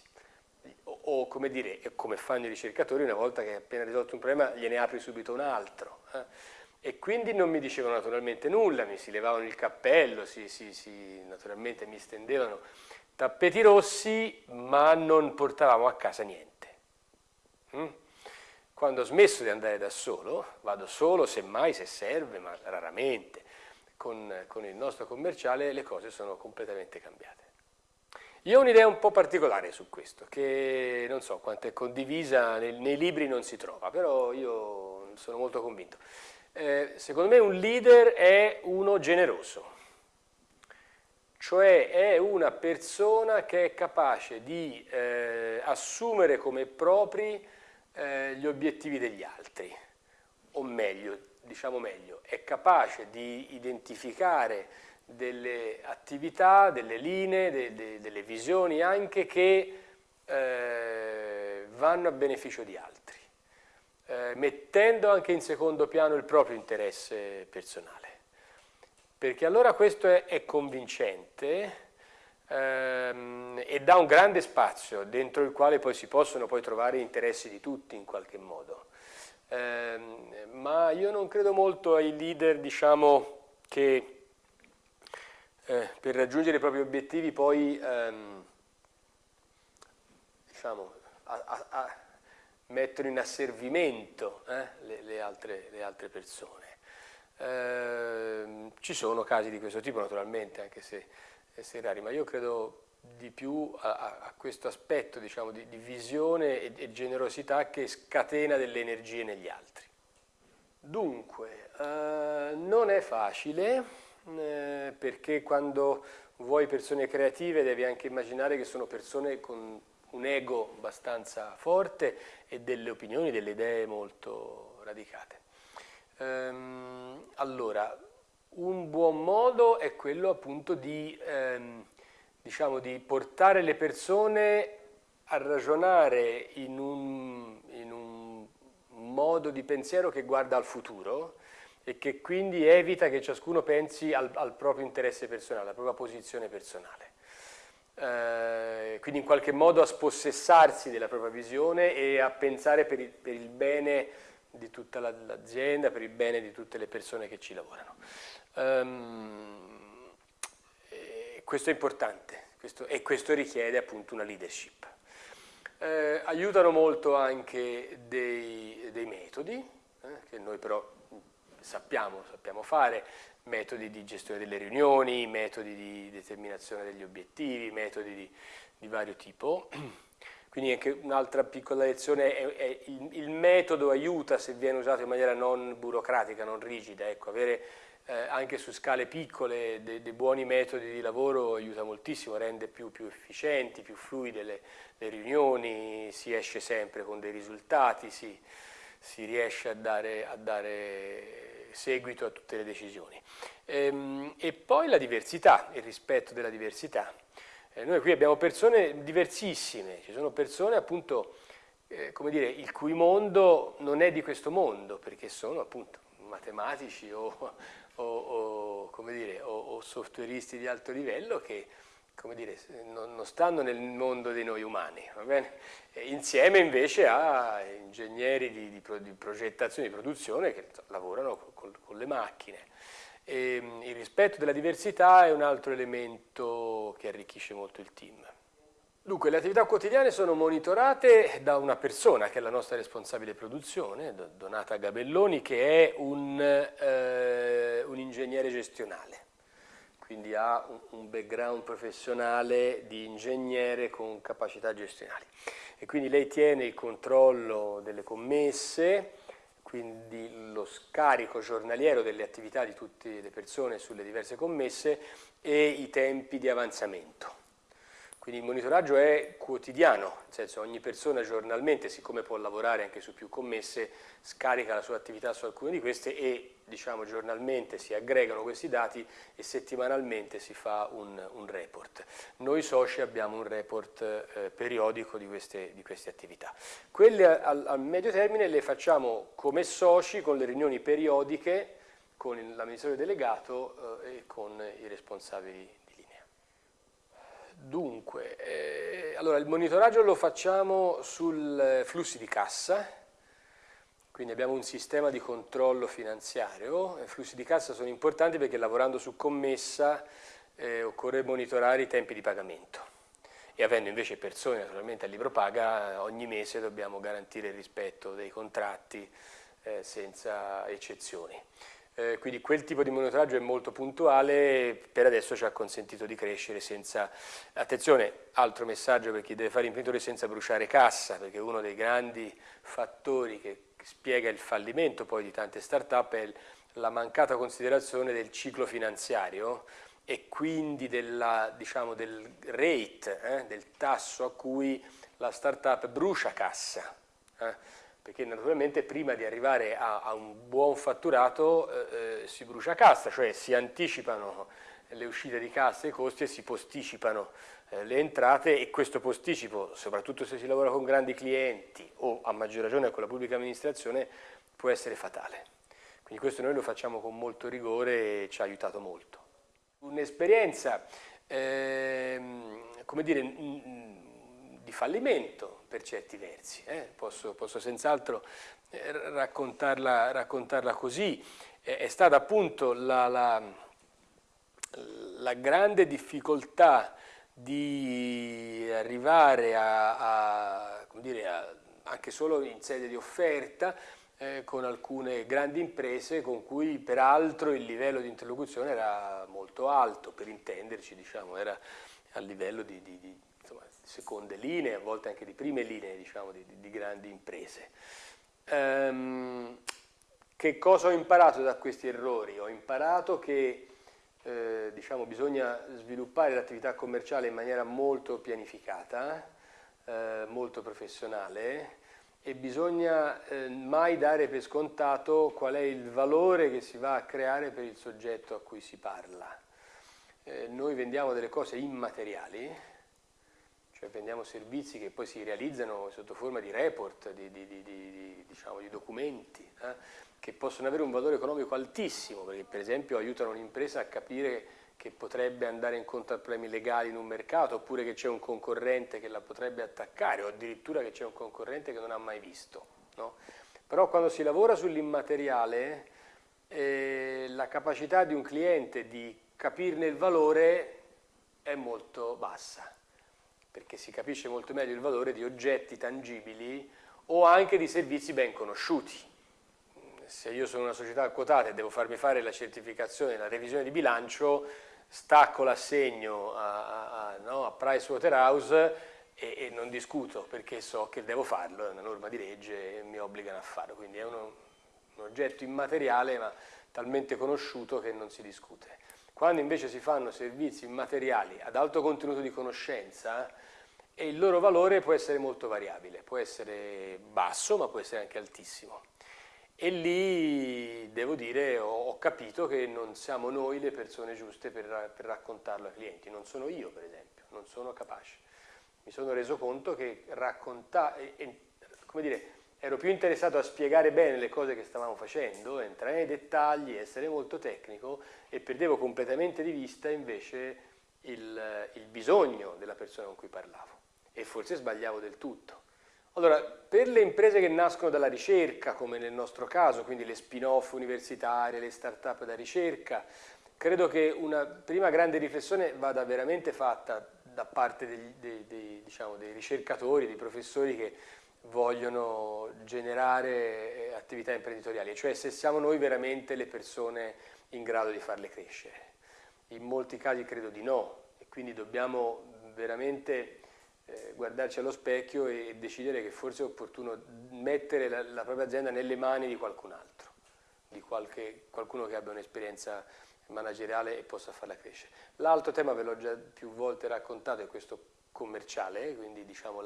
O, o come dire, come fanno i ricercatori, una volta che hai appena risolto un problema gliene apri subito un altro. Eh? E quindi non mi dicevano naturalmente nulla, mi si levavano il cappello, si, si, si, naturalmente mi stendevano tappeti rossi, ma non portavamo a casa niente. Mm? Quando ho smesso di andare da solo, vado solo semmai se serve, ma raramente, con, con il nostro commerciale le cose sono completamente cambiate. Io ho un'idea un po' particolare su questo, che non so quanto è condivisa, nei, nei libri non si trova, però io sono molto convinto. Eh, secondo me un leader è uno generoso, cioè è una persona che è capace di eh, assumere come propri eh, gli obiettivi degli altri, o meglio, diciamo meglio, è capace di identificare delle attività, delle linee, de, de, delle visioni anche che eh, vanno a beneficio di altri, eh, mettendo anche in secondo piano il proprio interesse personale. Perché allora questo è, è convincente ehm, e dà un grande spazio dentro il quale poi si possono poi trovare interessi di tutti in qualche modo. Eh, ma io non credo molto ai leader diciamo, che eh, per raggiungere i propri obiettivi poi ehm, diciamo, a, a, a mettono in asservimento eh, le, le, altre, le, altre, persone. Eh, ci sono casi di questo tipo naturalmente, anche se, se rari, ma io credo di più a, a questo aspetto diciamo, di, di, visione e, e, generosità che scatena delle energie negli altri. Dunque, eh, non è facile eh, perché quando vuoi persone creative devi anche immaginare che sono persone con un ego abbastanza forte e delle opinioni, delle idee molto radicate. Ehm, allora, un buon modo è quello appunto di ehm, diciamo, di portare le persone a ragionare in un, in un modo di pensiero che guarda al futuro e che quindi evita che ciascuno pensi al, al proprio interesse personale, alla propria posizione personale. Eh, quindi in qualche modo a spossessarsi della propria visione e a pensare per il, per il bene di tutta l'azienda, per il bene di tutte le persone che ci lavorano. Um, questo è importante questo, e questo richiede appunto una leadership. Eh, aiutano molto anche dei, dei metodi, eh, che noi però sappiamo, sappiamo fare, metodi di gestione delle riunioni, metodi di determinazione degli obiettivi, metodi di, di vario tipo. Quindi anche un'altra piccola lezione è, è il, il, metodo aiuta se viene usato in maniera non burocratica, non rigida, ecco, avere eh, anche su scale piccole dei, dei, buoni metodi di lavoro aiuta moltissimo, rende più, più efficienti, più fluide le, le, riunioni, si esce sempre con dei risultati, si, si riesce a dare, a dare, seguito a tutte le decisioni. Ehm, e poi la diversità, il rispetto della diversità. Eh, noi qui abbiamo persone diversissime, ci sono persone appunto, eh, come dire, il cui mondo non è di questo mondo, perché sono appunto matematici o, o, o, dire, o, softwareisti di alto livello che dire, non, non, stanno nel mondo dei noi umani, insieme invece a ingegneri di, di, di, progettazione e produzione che lavorano con, con le macchine. E, ehm, il rispetto della diversità è un altro elemento che arricchisce molto il team. Dunque, le attività quotidiane sono monitorate da una persona che è la nostra responsabile produzione, Donata Gabelloni, che è un, eh, un ingegnere gestionale, quindi ha un background professionale di ingegnere con capacità gestionali. E quindi lei tiene il controllo delle commesse, quindi lo scarico giornaliero delle attività di tutte le persone sulle diverse commesse e i tempi di avanzamento. Quindi il monitoraggio è quotidiano, nel senso ogni persona giornalmente, siccome può lavorare anche su più commesse, scarica la sua attività su alcune di queste e diciamo, giornalmente si aggregano questi dati e settimanalmente si fa un, un report. Noi soci abbiamo un report eh, periodico di queste, di queste, attività. Quelle al, al medio termine le facciamo come soci con le riunioni periodiche con l'amministratore delegato eh, e con i responsabili Dunque, eh, allora il monitoraggio lo facciamo sul eh, flussi di cassa, quindi abbiamo un sistema di controllo finanziario, i flussi di cassa sono importanti perché lavorando su commessa eh, occorre monitorare i tempi di pagamento. E avendo invece persone naturalmente a libro paga ogni mese dobbiamo garantire il rispetto dei contratti eh, senza eccezioni. Eh, quindi quel tipo di monitoraggio è molto puntuale, per adesso ci ha consentito di crescere senza... Attenzione, altro messaggio per chi deve fare imprenditore senza bruciare cassa, perché uno dei grandi fattori che spiega il fallimento poi di tante start-up è la mancata considerazione del ciclo finanziario e quindi della, diciamo, del rate, eh, del tasso a cui la start-up brucia cassa. Eh perché naturalmente prima di arrivare a, a un buon fatturato eh, eh, si brucia cassa, cioè si anticipano le uscite di cassa e i costi e si posticipano eh, le entrate e questo posticipo, soprattutto se si lavora con grandi clienti o a maggior ragione con la pubblica amministrazione, può essere fatale. Quindi questo noi lo facciamo con molto rigore e ci ha aiutato molto. Un'esperienza, ehm, come dire, di fallimento per certi versi, eh? posso, posso senz'altro eh, raccontarla, raccontarla, così, è stata appunto la, la, la, grande difficoltà di arrivare a, a, dire, a anche solo in sede di offerta eh, con alcune grandi imprese con cui peraltro il livello di interlocuzione era molto alto, per intenderci, diciamo, era a livello di, di, di seconde linee, a volte anche di prime linee diciamo, di, di, grandi imprese. Um, che cosa ho imparato da questi errori? Ho imparato che eh, diciamo, bisogna sviluppare l'attività commerciale in maniera molto pianificata, eh, molto professionale e bisogna eh, mai dare per scontato qual è il valore che si va a creare per il soggetto a cui si parla. Eh, noi vendiamo delle cose immateriali, cioè prendiamo servizi che poi si realizzano sotto forma di report, di, di, di, diciamo, di documenti, eh, che possono avere un valore economico altissimo, perché per esempio aiutano un'impresa a capire che potrebbe andare incontro a problemi legali in un mercato, oppure che c'è un concorrente che la potrebbe attaccare, o addirittura che c'è un concorrente che non ha mai visto. No? Però quando si lavora sull'immateriale, eh, la capacità di un cliente di capirne il valore è molto bassa perché si capisce molto meglio il valore di oggetti tangibili o anche di servizi ben conosciuti. Se io sono una società quotata e devo farmi fare la certificazione, la revisione di bilancio, stacco l'assegno a, a, no, a Pricewaterhouse e, e, non discuto perché so che devo farlo, è una norma di legge e mi obbligano a farlo, quindi è uno, un oggetto immateriale ma talmente conosciuto che non si discute. Quando invece si fanno servizi immateriali ad alto contenuto di conoscenza, e il loro valore può essere molto variabile, può essere basso ma può essere anche altissimo. E lì devo dire ho capito che non siamo noi le persone giuste per, per raccontarlo ai clienti, non sono io per esempio, non sono capace. Mi sono reso conto che raccontare, come dire, ero più interessato a spiegare bene le cose che stavamo facendo, entrare nei dettagli, essere molto tecnico e perdevo completamente di vista invece il, il bisogno della persona con cui parlavo e forse sbagliavo del tutto. Allora, per le imprese che nascono dalla ricerca, come nel nostro caso, quindi le spin-off universitarie, le start-up da ricerca, credo che una prima grande riflessione vada veramente fatta da parte dei, dei, dei, diciamo, dei ricercatori, dei professori che vogliono generare eh, attività imprenditoriali, cioè se siamo noi veramente le persone in grado di farle crescere. In molti casi credo di no e quindi dobbiamo veramente eh, guardarci allo specchio e decidere che forse è opportuno mettere la, la propria azienda nelle mani di qualcun altro, di qualche, qualcuno che abbia un'esperienza manageriale e possa farla crescere. L'altro tema ve l'ho già più volte raccontato, è questo commerciale, quindi diciamo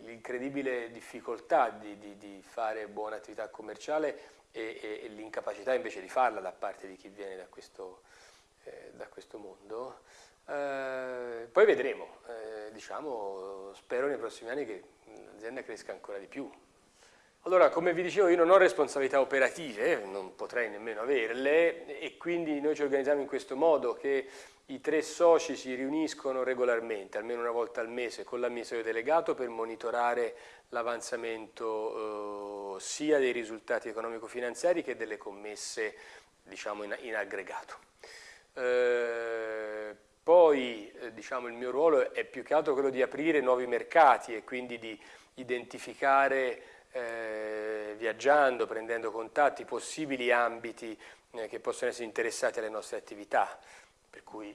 l'incredibile difficoltà di, di, di, fare buona attività commerciale e, e, e l'incapacità invece di farla da parte di chi viene da questo, eh, da questo mondo. Eh, poi vedremo, eh, diciamo, spero nei prossimi anni che l'azienda cresca ancora di più. Allora, come vi dicevo, io non ho responsabilità operative, non potrei nemmeno averle, e quindi noi ci organizziamo in questo modo che i tre soci si riuniscono regolarmente, almeno una volta al mese, con l'amministratore delegato per monitorare l'avanzamento eh, sia dei risultati economico-finanziari che delle commesse diciamo, in, in aggregato. Eh, poi eh, diciamo, il mio ruolo è più che altro quello di aprire nuovi mercati e quindi di identificare eh, viaggiando, prendendo contatti, possibili ambiti eh, che possono essere interessati alle nostre attività. Per cui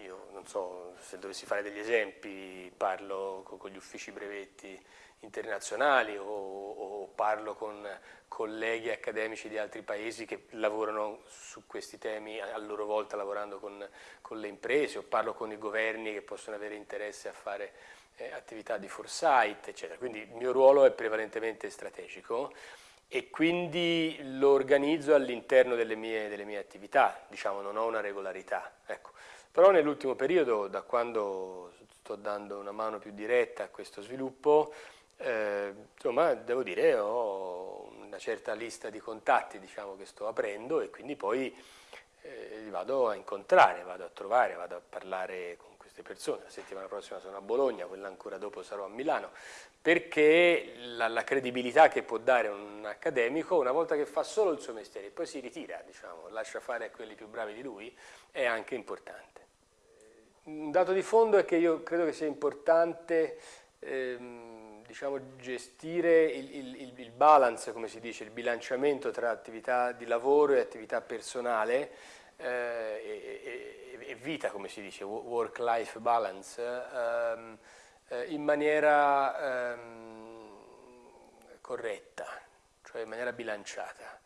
io non so se dovessi fare degli esempi, parlo con, con gli uffici brevetti internazionali o, o, parlo con colleghi accademici di altri paesi che lavorano su questi temi a loro volta lavorando con, con le imprese o parlo con i governi che possono avere interesse a fare eh, attività di foresight, eccetera. Quindi il mio ruolo è prevalentemente strategico e quindi lo organizzo all'interno delle delle mie attività, diciamo non ho una regolarità. Ecco. Però nell'ultimo periodo, da quando sto dando una mano più diretta a questo sviluppo, eh, insomma, devo dire, ho una certa lista di contatti diciamo, che sto aprendo e quindi poi eh, li vado a incontrare, vado a trovare, vado a parlare con queste persone. La settimana prossima sono a Bologna, quella ancora dopo sarò a Milano, perché la, la credibilità che può dare un accademico una volta che fa solo il suo mestiere e poi si ritira, diciamo, lascia fare a quelli più bravi di lui, è anche importante. Un dato di fondo è che io credo che sia importante ehm, diciamo, gestire il, il, il, balance, come si dice, il bilanciamento tra attività di lavoro e attività personale eh, e, e, e, vita, come si dice, work-life balance, ehm, eh, in maniera ehm, corretta, cioè in maniera bilanciata.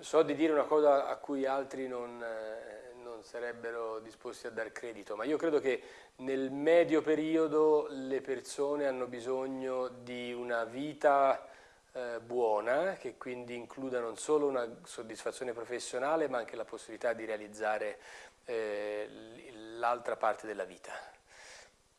So di dire una cosa a cui altri non, eh, non sarebbero disposti a dar credito, ma io credo che nel medio periodo le persone hanno bisogno di una vita eh, buona, che quindi includa non solo una soddisfazione professionale, ma anche la possibilità di realizzare eh, l'altra parte della vita.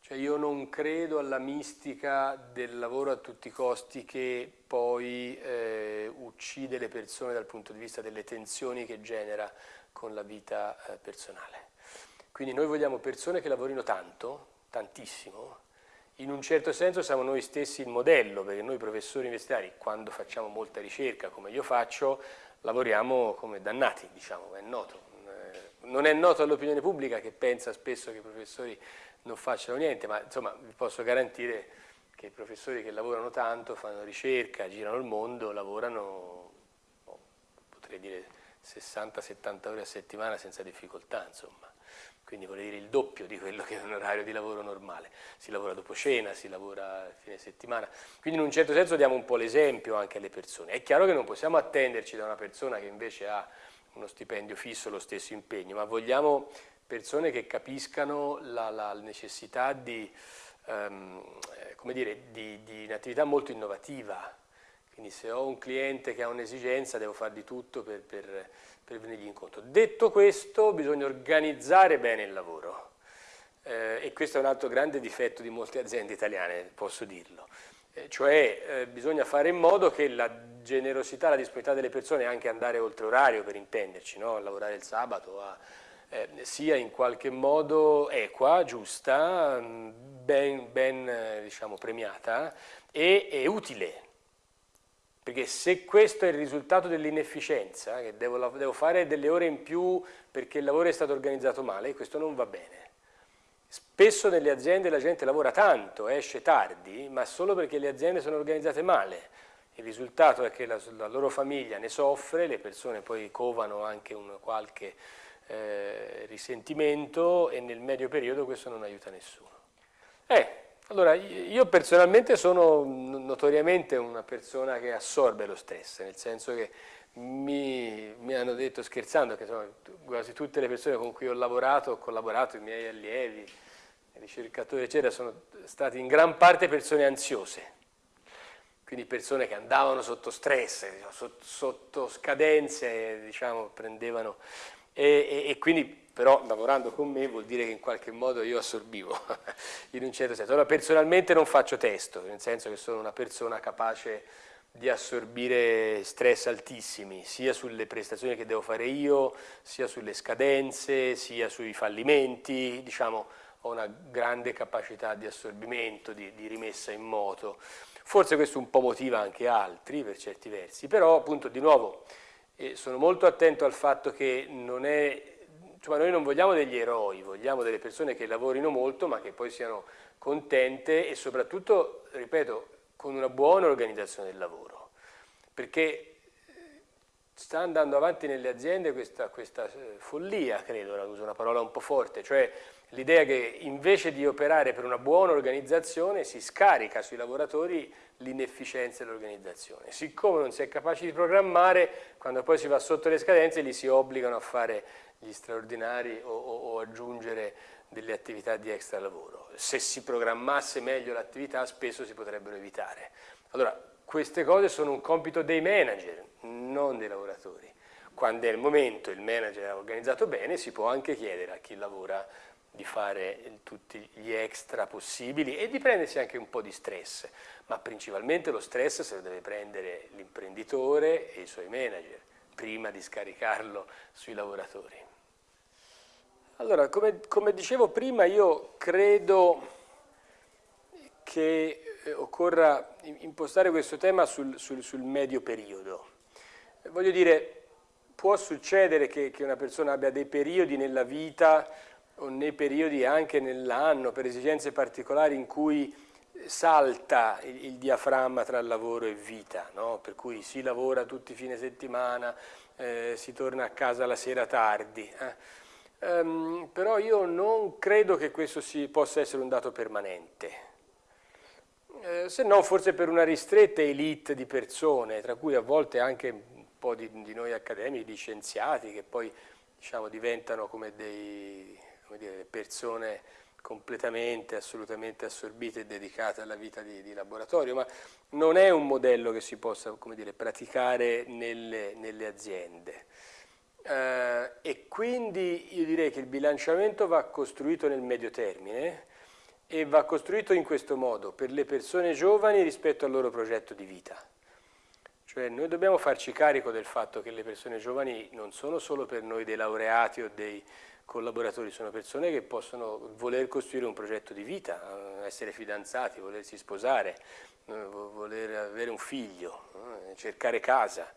Cioè io non credo alla mistica del lavoro a tutti i costi che poi eh, uccide le persone dal punto di vista delle tensioni che genera con la vita eh, personale. Quindi noi vogliamo persone che lavorino tanto, tantissimo, in un certo senso siamo noi stessi il modello, perché noi professori universitari, quando facciamo molta ricerca, come io faccio, lavoriamo come dannati, diciamo, è noto. Eh, non è noto all'opinione pubblica che pensa spesso che i professori non facciano niente, ma insomma vi posso garantire che i professori che lavorano tanto, fanno ricerca, girano il mondo, lavorano, oh, potrei dire, 60-70 ore a settimana senza difficoltà, insomma quindi vuol dire il doppio di quello che è un orario di lavoro normale. Si lavora dopo cena, si lavora a fine settimana, quindi in un certo senso diamo un po' l'esempio anche alle persone. È chiaro che non possiamo attenderci da una persona che invece ha uno stipendio fisso, lo stesso impegno, ma vogliamo persone che capiscano la, la necessità di, um, come dire, di, di un'attività molto innovativa, quindi se ho un cliente che ha un'esigenza devo fare di tutto per, per, per venirgli incontro. Detto questo bisogna organizzare bene il lavoro eh, e questo è un altro grande difetto di molte aziende italiane, posso dirlo. Eh, cioè eh, bisogna fare in modo che la generosità, la disponibilità delle persone, anche andare oltre orario per intenderci, no? a lavorare il sabato, a, eh, sia in qualche modo equa, giusta, ben, ben eh, diciamo, premiata e, e utile perché se questo è il risultato dell'inefficienza, che devo, devo, fare delle ore in più perché il lavoro è stato organizzato male, questo non va bene. Spesso nelle aziende la gente lavora tanto, esce tardi, ma solo perché le aziende sono organizzate male. Il risultato è che la, la loro famiglia ne soffre, le persone poi covano anche un qualche eh, risentimento e nel medio periodo questo non aiuta nessuno. Eh, allora, io personalmente sono notoriamente una persona che assorbe lo stress, nel senso che mi, mi hanno detto scherzando che insomma, quasi tutte le persone con cui ho lavorato, ho collaborato, i miei allievi, i ricercatori eccetera, sono stati in gran parte persone ansiose, quindi persone che andavano sotto stress, sotto, sotto scadenze, diciamo, prendevano, e, e, e quindi però lavorando con me vuol dire che in qualche modo io assorbivo in un certo senso. Allora personalmente non faccio testo, nel senso che sono una persona capace di assorbire stress altissimi, sia sulle prestazioni che devo fare io, sia sulle scadenze, sia sui fallimenti, diciamo ho una grande capacità di assorbimento, di, di rimessa in moto. Forse questo un po' motiva anche altri per certi versi, però appunto di nuovo eh, sono molto attento al fatto che non è Insomma, noi non vogliamo degli eroi, vogliamo delle persone che lavorino molto ma che poi siano contente e soprattutto, ripeto, con una buona organizzazione del lavoro. Perché eh, sta andando avanti nelle aziende questa, questa eh, follia, credo, uso una parola un po' forte, cioè l'idea che invece di operare per una buona organizzazione si scarica sui lavoratori l'inefficienza dell'organizzazione. Siccome non si è capaci di programmare, quando poi si va sotto le scadenze li si obbligano a fare gli straordinari o, o, o aggiungere delle attività di extra lavoro. Se si programmasse meglio l'attività spesso si potrebbero evitare. Allora, queste cose sono un compito dei manager, non dei lavoratori. Quando è il momento, il manager ha organizzato bene, si può anche chiedere a chi lavora di fare tutti gli extra possibili e di prendersi anche un po' di stress, ma principalmente lo stress se lo deve prendere l'imprenditore e i suoi manager, prima di scaricarlo sui lavoratori. Allora, come, come, dicevo prima, io credo che eh, occorra impostare questo tema sul, sul, sul medio periodo. Voglio dire, può succedere che, che, una persona abbia dei periodi nella vita o nei periodi anche nell'anno per esigenze particolari in cui salta il, il diaframma tra lavoro e vita, no? per cui si lavora tutti i fine settimana, eh, si torna a casa la sera tardi. Eh? Um, però io non credo che questo si, possa essere un dato permanente, eh, se no forse per una ristretta elite di persone, tra cui a volte anche un po' di, di noi accademici, di scienziati, che poi diciamo, diventano come, dei, come dire, persone completamente, assolutamente assorbite e dedicate alla vita di, di, laboratorio, ma non è un modello che si possa dire, praticare nelle, nelle aziende. Eh, e quindi io direi che il bilanciamento va costruito nel medio termine e va costruito in questo modo, per le persone giovani rispetto al loro progetto di vita. Cioè noi dobbiamo farci carico del fatto che le persone giovani non sono solo per noi dei laureati o dei collaboratori, sono persone che possono voler costruire un progetto di vita, eh, essere fidanzati, volersi sposare, eh, voler avere un figlio, cercare casa.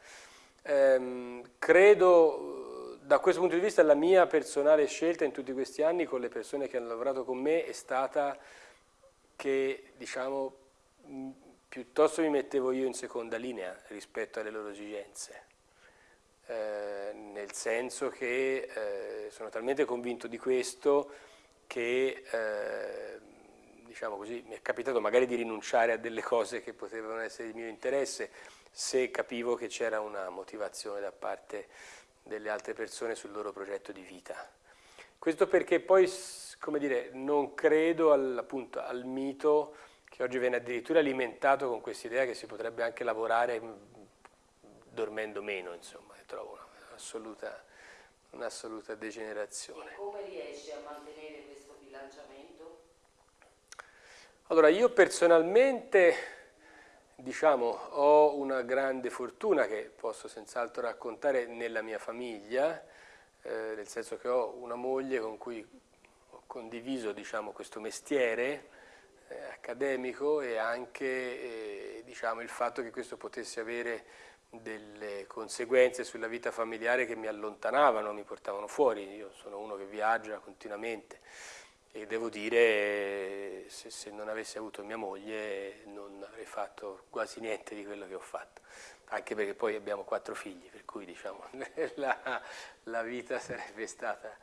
Ehm, credo, da questo punto di vista, la mia personale scelta in tutti questi anni con le persone che hanno lavorato con me è stata che, diciamo, piuttosto mi mettevo io in seconda linea rispetto alle loro esigenze. Eh, nel senso che eh, sono talmente convinto di questo che eh, diciamo così, mi è capitato magari di rinunciare a delle cose che potevano essere di mio interesse se capivo che c'era una motivazione da parte delle altre persone sul loro progetto di vita. Questo perché poi, come dire, non credo al, appunto, al mito che oggi viene addirittura alimentato con questa idea che si potrebbe anche lavorare dormendo meno, insomma, trovo un'assoluta, un'assoluta degenerazione. E come riesci a mantenere questo bilanciamento? Allora, io personalmente, diciamo, ho una grande fortuna che posso senz'altro raccontare nella mia famiglia, eh, nel senso che ho una moglie con cui ho condiviso, diciamo, questo mestiere, eh, accademico e anche eh, diciamo, il fatto che questo potesse avere delle conseguenze sulla vita familiare che mi allontanavano, mi portavano fuori. Io sono uno che viaggia continuamente e devo dire se, se non avessi avuto mia moglie non avrei fatto quasi niente di quello che ho fatto, anche perché poi abbiamo quattro figli, per cui diciamo, la, la vita sarebbe stata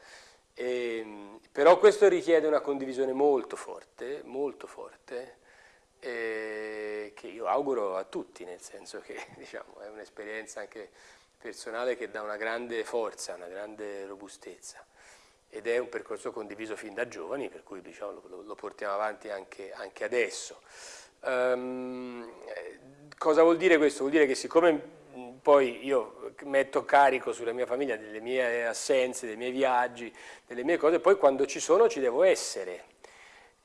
e, ehm, però questo richiede una condivisione molto forte, molto forte, eh, che io auguro a tutti, nel senso che diciamo, è un'esperienza anche personale che dà una grande forza, una grande robustezza ed è un percorso condiviso fin da giovani, per cui diciamo, lo, lo, portiamo avanti anche, anche adesso. Um, cosa vuol dire questo? Vuol dire che siccome poi io metto carico sulla mia famiglia delle mie assenze, dei miei viaggi, delle mie cose, poi quando ci sono ci devo essere.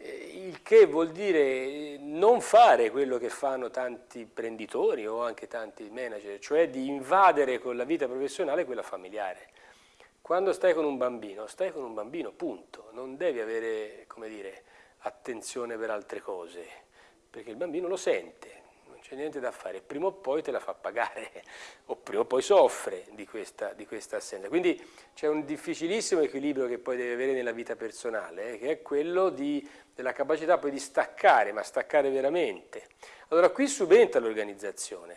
Eh, il che vuol dire non fare quello che fanno tanti imprenditori o anche tanti manager, cioè di invadere con la vita professionale quella familiare. Quando stai con un bambino, stai con un bambino, punto. Non devi avere, come dire, attenzione per altre cose, perché il bambino lo sente, c'è niente da fare, prima o poi te la fa pagare o prima o poi soffre di questa, di questa assenza. Quindi c'è un difficilissimo equilibrio che poi deve avere nella vita personale, eh, che è quello di, della capacità poi di staccare, ma staccare veramente. Allora qui subentra l'organizzazione,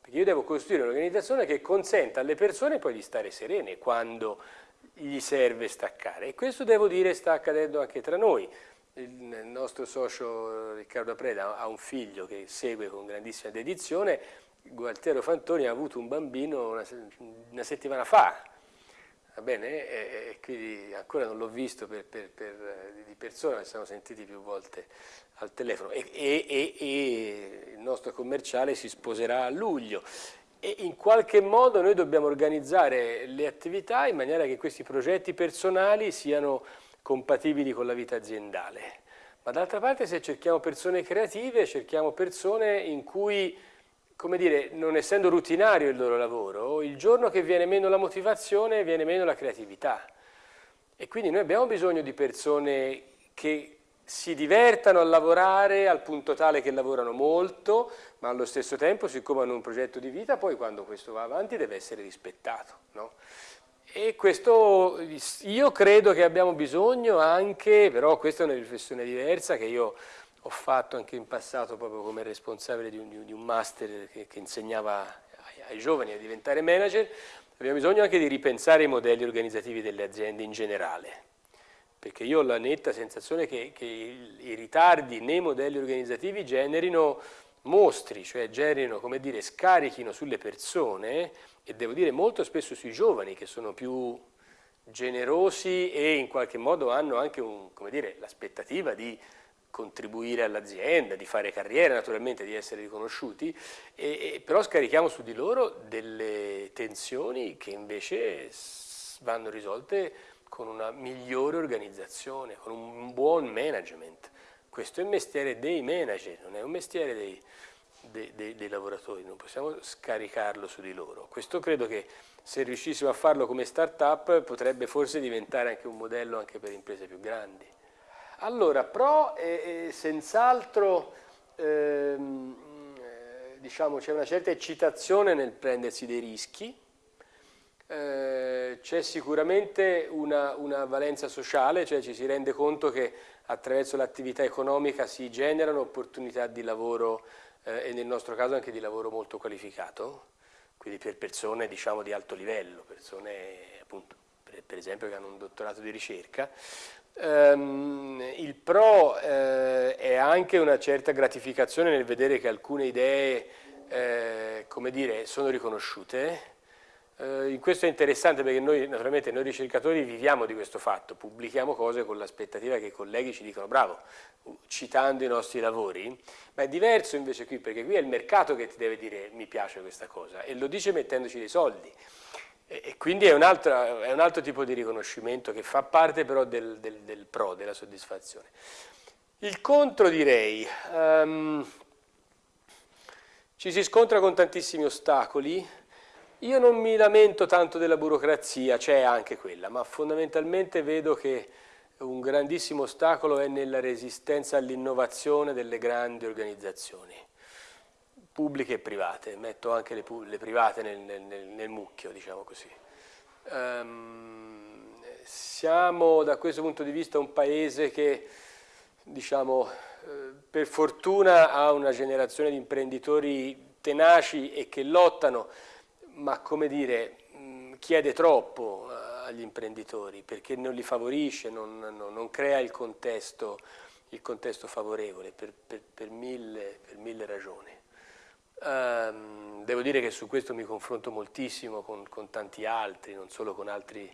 perché io devo costruire un'organizzazione che consenta alle persone poi di stare serene quando gli serve staccare e questo devo dire sta accadendo anche tra noi il nostro socio Riccardo Preda ha un figlio che segue con grandissima dedizione, Gualtiero Fantoni ha avuto un bambino una, una settimana fa, va bene? E, e quindi ancora non l'ho visto per, per, per, di persona, ci siamo sentiti più volte al telefono. E, e il nostro commerciale si sposerà a luglio. E in qualche modo noi dobbiamo organizzare le attività in maniera che questi progetti personali siano compatibili con la vita aziendale. Ma d'altra parte se cerchiamo persone creative, cerchiamo persone in cui, come dire, non essendo rutinario il loro lavoro, il giorno che viene meno la motivazione viene meno la creatività. E quindi noi abbiamo bisogno di persone che si divertano a lavorare al punto tale che lavorano molto, ma allo stesso tempo, siccome hanno un progetto di vita, poi quando questo va avanti deve essere rispettato. No? E questo io credo che abbiamo bisogno anche, però questa è una riflessione diversa che io ho fatto anche in passato proprio come responsabile di un, di un master che, che insegnava ai, ai, giovani a diventare manager, abbiamo bisogno anche di ripensare i modelli organizzativi delle aziende in generale, perché io ho la netta sensazione che, che i, ritardi nei modelli organizzativi generino mostri, cioè generino, come dire, scarichino sulle persone e devo dire molto spesso sui giovani che sono più generosi e in qualche modo hanno anche l'aspettativa di contribuire all'azienda, di fare carriera naturalmente, di essere riconosciuti, e, e, però scarichiamo su di loro delle tensioni che invece vanno risolte con una migliore organizzazione, con un buon management. Questo è il mestiere dei manager, non è un mestiere dei, dei, dei, dei lavoratori, non possiamo scaricarlo su di loro. Questo credo che se riuscissimo a farlo come start-up potrebbe forse diventare anche un modello anche per imprese più grandi. Allora, pro è, è senz'altro ehm, eh, diciamo, c'è una certa eccitazione nel prendersi dei rischi, eh, c'è sicuramente una, una, valenza sociale, cioè ci si rende conto che attraverso l'attività economica si generano opportunità di lavoro eh, e nel nostro caso anche di lavoro molto qualificato, quindi per persone diciamo, di alto livello, persone appunto, per, per, esempio che hanno un dottorato di ricerca. Um, il pro eh, è anche una certa gratificazione nel vedere che alcune idee eh, come dire, sono riconosciute. Eh, questo è interessante perché noi, naturalmente, noi ricercatori viviamo di questo fatto, pubblichiamo cose con l'aspettativa che i colleghi ci dicano bravo, citando i nostri lavori, ma è diverso invece qui, perché qui è il mercato che ti deve dire mi piace questa cosa e lo dice mettendoci dei soldi. E, e quindi è un, altro, è un, altro, tipo di riconoscimento che fa parte però del, del, del pro, della soddisfazione. Il contro direi, um, ci si scontra con tantissimi ostacoli, io non mi lamento tanto della burocrazia, c'è anche quella, ma fondamentalmente vedo che un grandissimo ostacolo è nella resistenza all'innovazione delle grandi organizzazioni, pubbliche e private, metto anche le, le private nel, nel, nel, mucchio, diciamo così. Um, siamo da questo punto di vista un paese che, diciamo, per fortuna ha una generazione di imprenditori tenaci e che lottano, ma come dire, chiede troppo agli imprenditori perché non li favorisce, non, non, non crea il contesto, il contesto favorevole per, per, per, mille, per, mille, ragioni. Um, devo dire che su questo mi confronto moltissimo con, con tanti altri, non solo con altri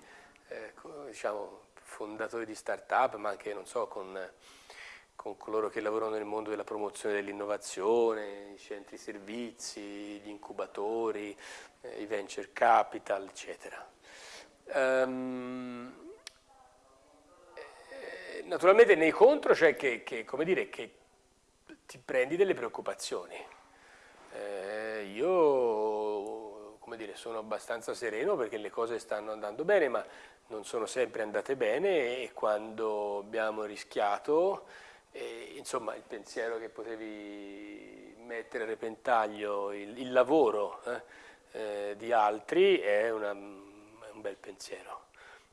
eh, diciamo, fondatori di start-up, ma anche so, con con coloro che lavorano nel mondo della promozione dell'innovazione, i centri servizi, gli incubatori, eh, i venture capital, eccetera. Um, naturalmente nei contro c'è che, che, dire, che, ti prendi delle preoccupazioni. Eh, io dire, sono abbastanza sereno perché le cose stanno andando bene, ma non sono sempre andate bene e quando abbiamo rischiato e, insomma, il pensiero che potevi mettere a repentaglio il, il lavoro eh, eh, di altri è, una, è, un bel pensiero,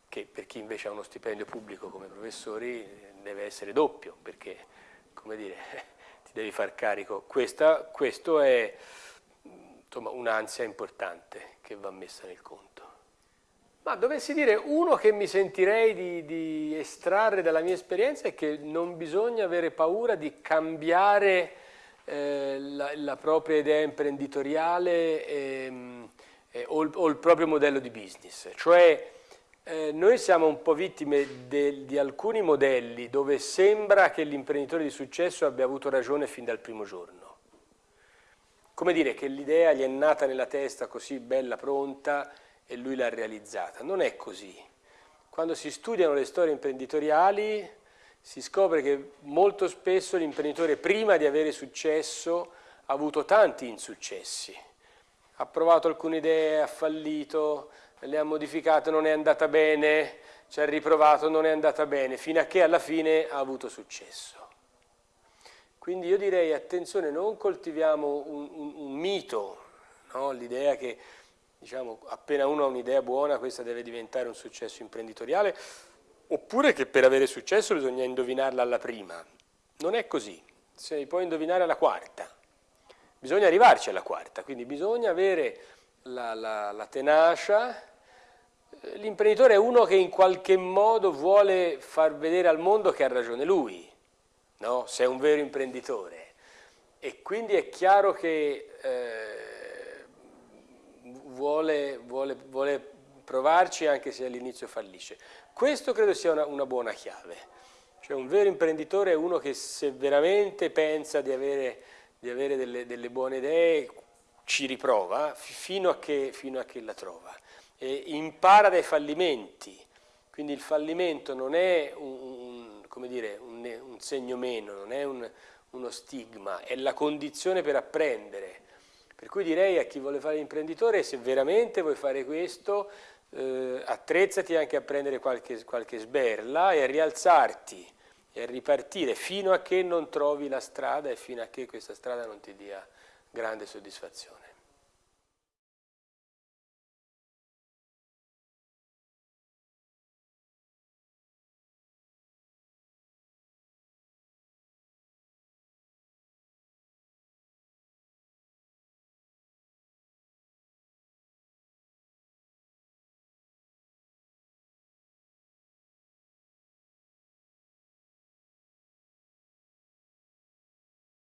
che per chi invece ha uno stipendio pubblico come professori deve essere doppio, perché, come dire, ti devi far carico. Questa, questo è un'ansia importante che va messa nel conto. Ma dovessi dire uno che mi sentirei di, di, estrarre dalla mia esperienza è che non bisogna avere paura di cambiare eh, la, la, propria idea imprenditoriale eh, eh, o, il, o, il, proprio modello di business. Cioè eh, noi siamo un po' vittime de, di alcuni modelli dove sembra che l'imprenditore di successo abbia avuto ragione fin dal primo giorno. Come dire che l'idea gli è nata nella testa così bella, pronta, e lui l'ha realizzata. Non è così. Quando si studiano le storie imprenditoriali si scopre che molto spesso l'imprenditore prima di avere successo ha avuto tanti insuccessi. Ha provato alcune idee, ha fallito, le ha modificate, non è andata bene, ci ha riprovato, non è andata bene, fino a che alla fine ha avuto successo. Quindi io direi attenzione, non coltiviamo un, un, un mito, no? l'idea che diciamo, appena uno ha un'idea buona questa deve diventare un successo imprenditoriale, oppure che per avere successo bisogna indovinarla alla prima. Non è così, si può indovinare alla quarta, bisogna arrivarci alla quarta, quindi bisogna avere la, la, la tenacia, l'imprenditore è uno che in qualche modo vuole far vedere al mondo che ha ragione lui, no? se è un vero imprenditore. E quindi è chiaro che eh, vuole, vuole, vuole provarci anche se all'inizio fallisce. Questo credo sia una, una, buona chiave. Cioè un vero imprenditore è uno che se veramente pensa di avere, di avere delle, delle, buone idee ci riprova fino a che, fino a che la trova. E impara dai fallimenti, quindi il fallimento non è un, un, dire, un, un segno meno, non è uno stigma, è la condizione per apprendere per cui direi a chi vuole fare l'imprenditore, se veramente vuoi fare questo, eh, attrezzati anche a prendere qualche, qualche sberla e a rialzarti e a ripartire fino a che non trovi la strada e fino a che questa strada non ti dia grande soddisfazione.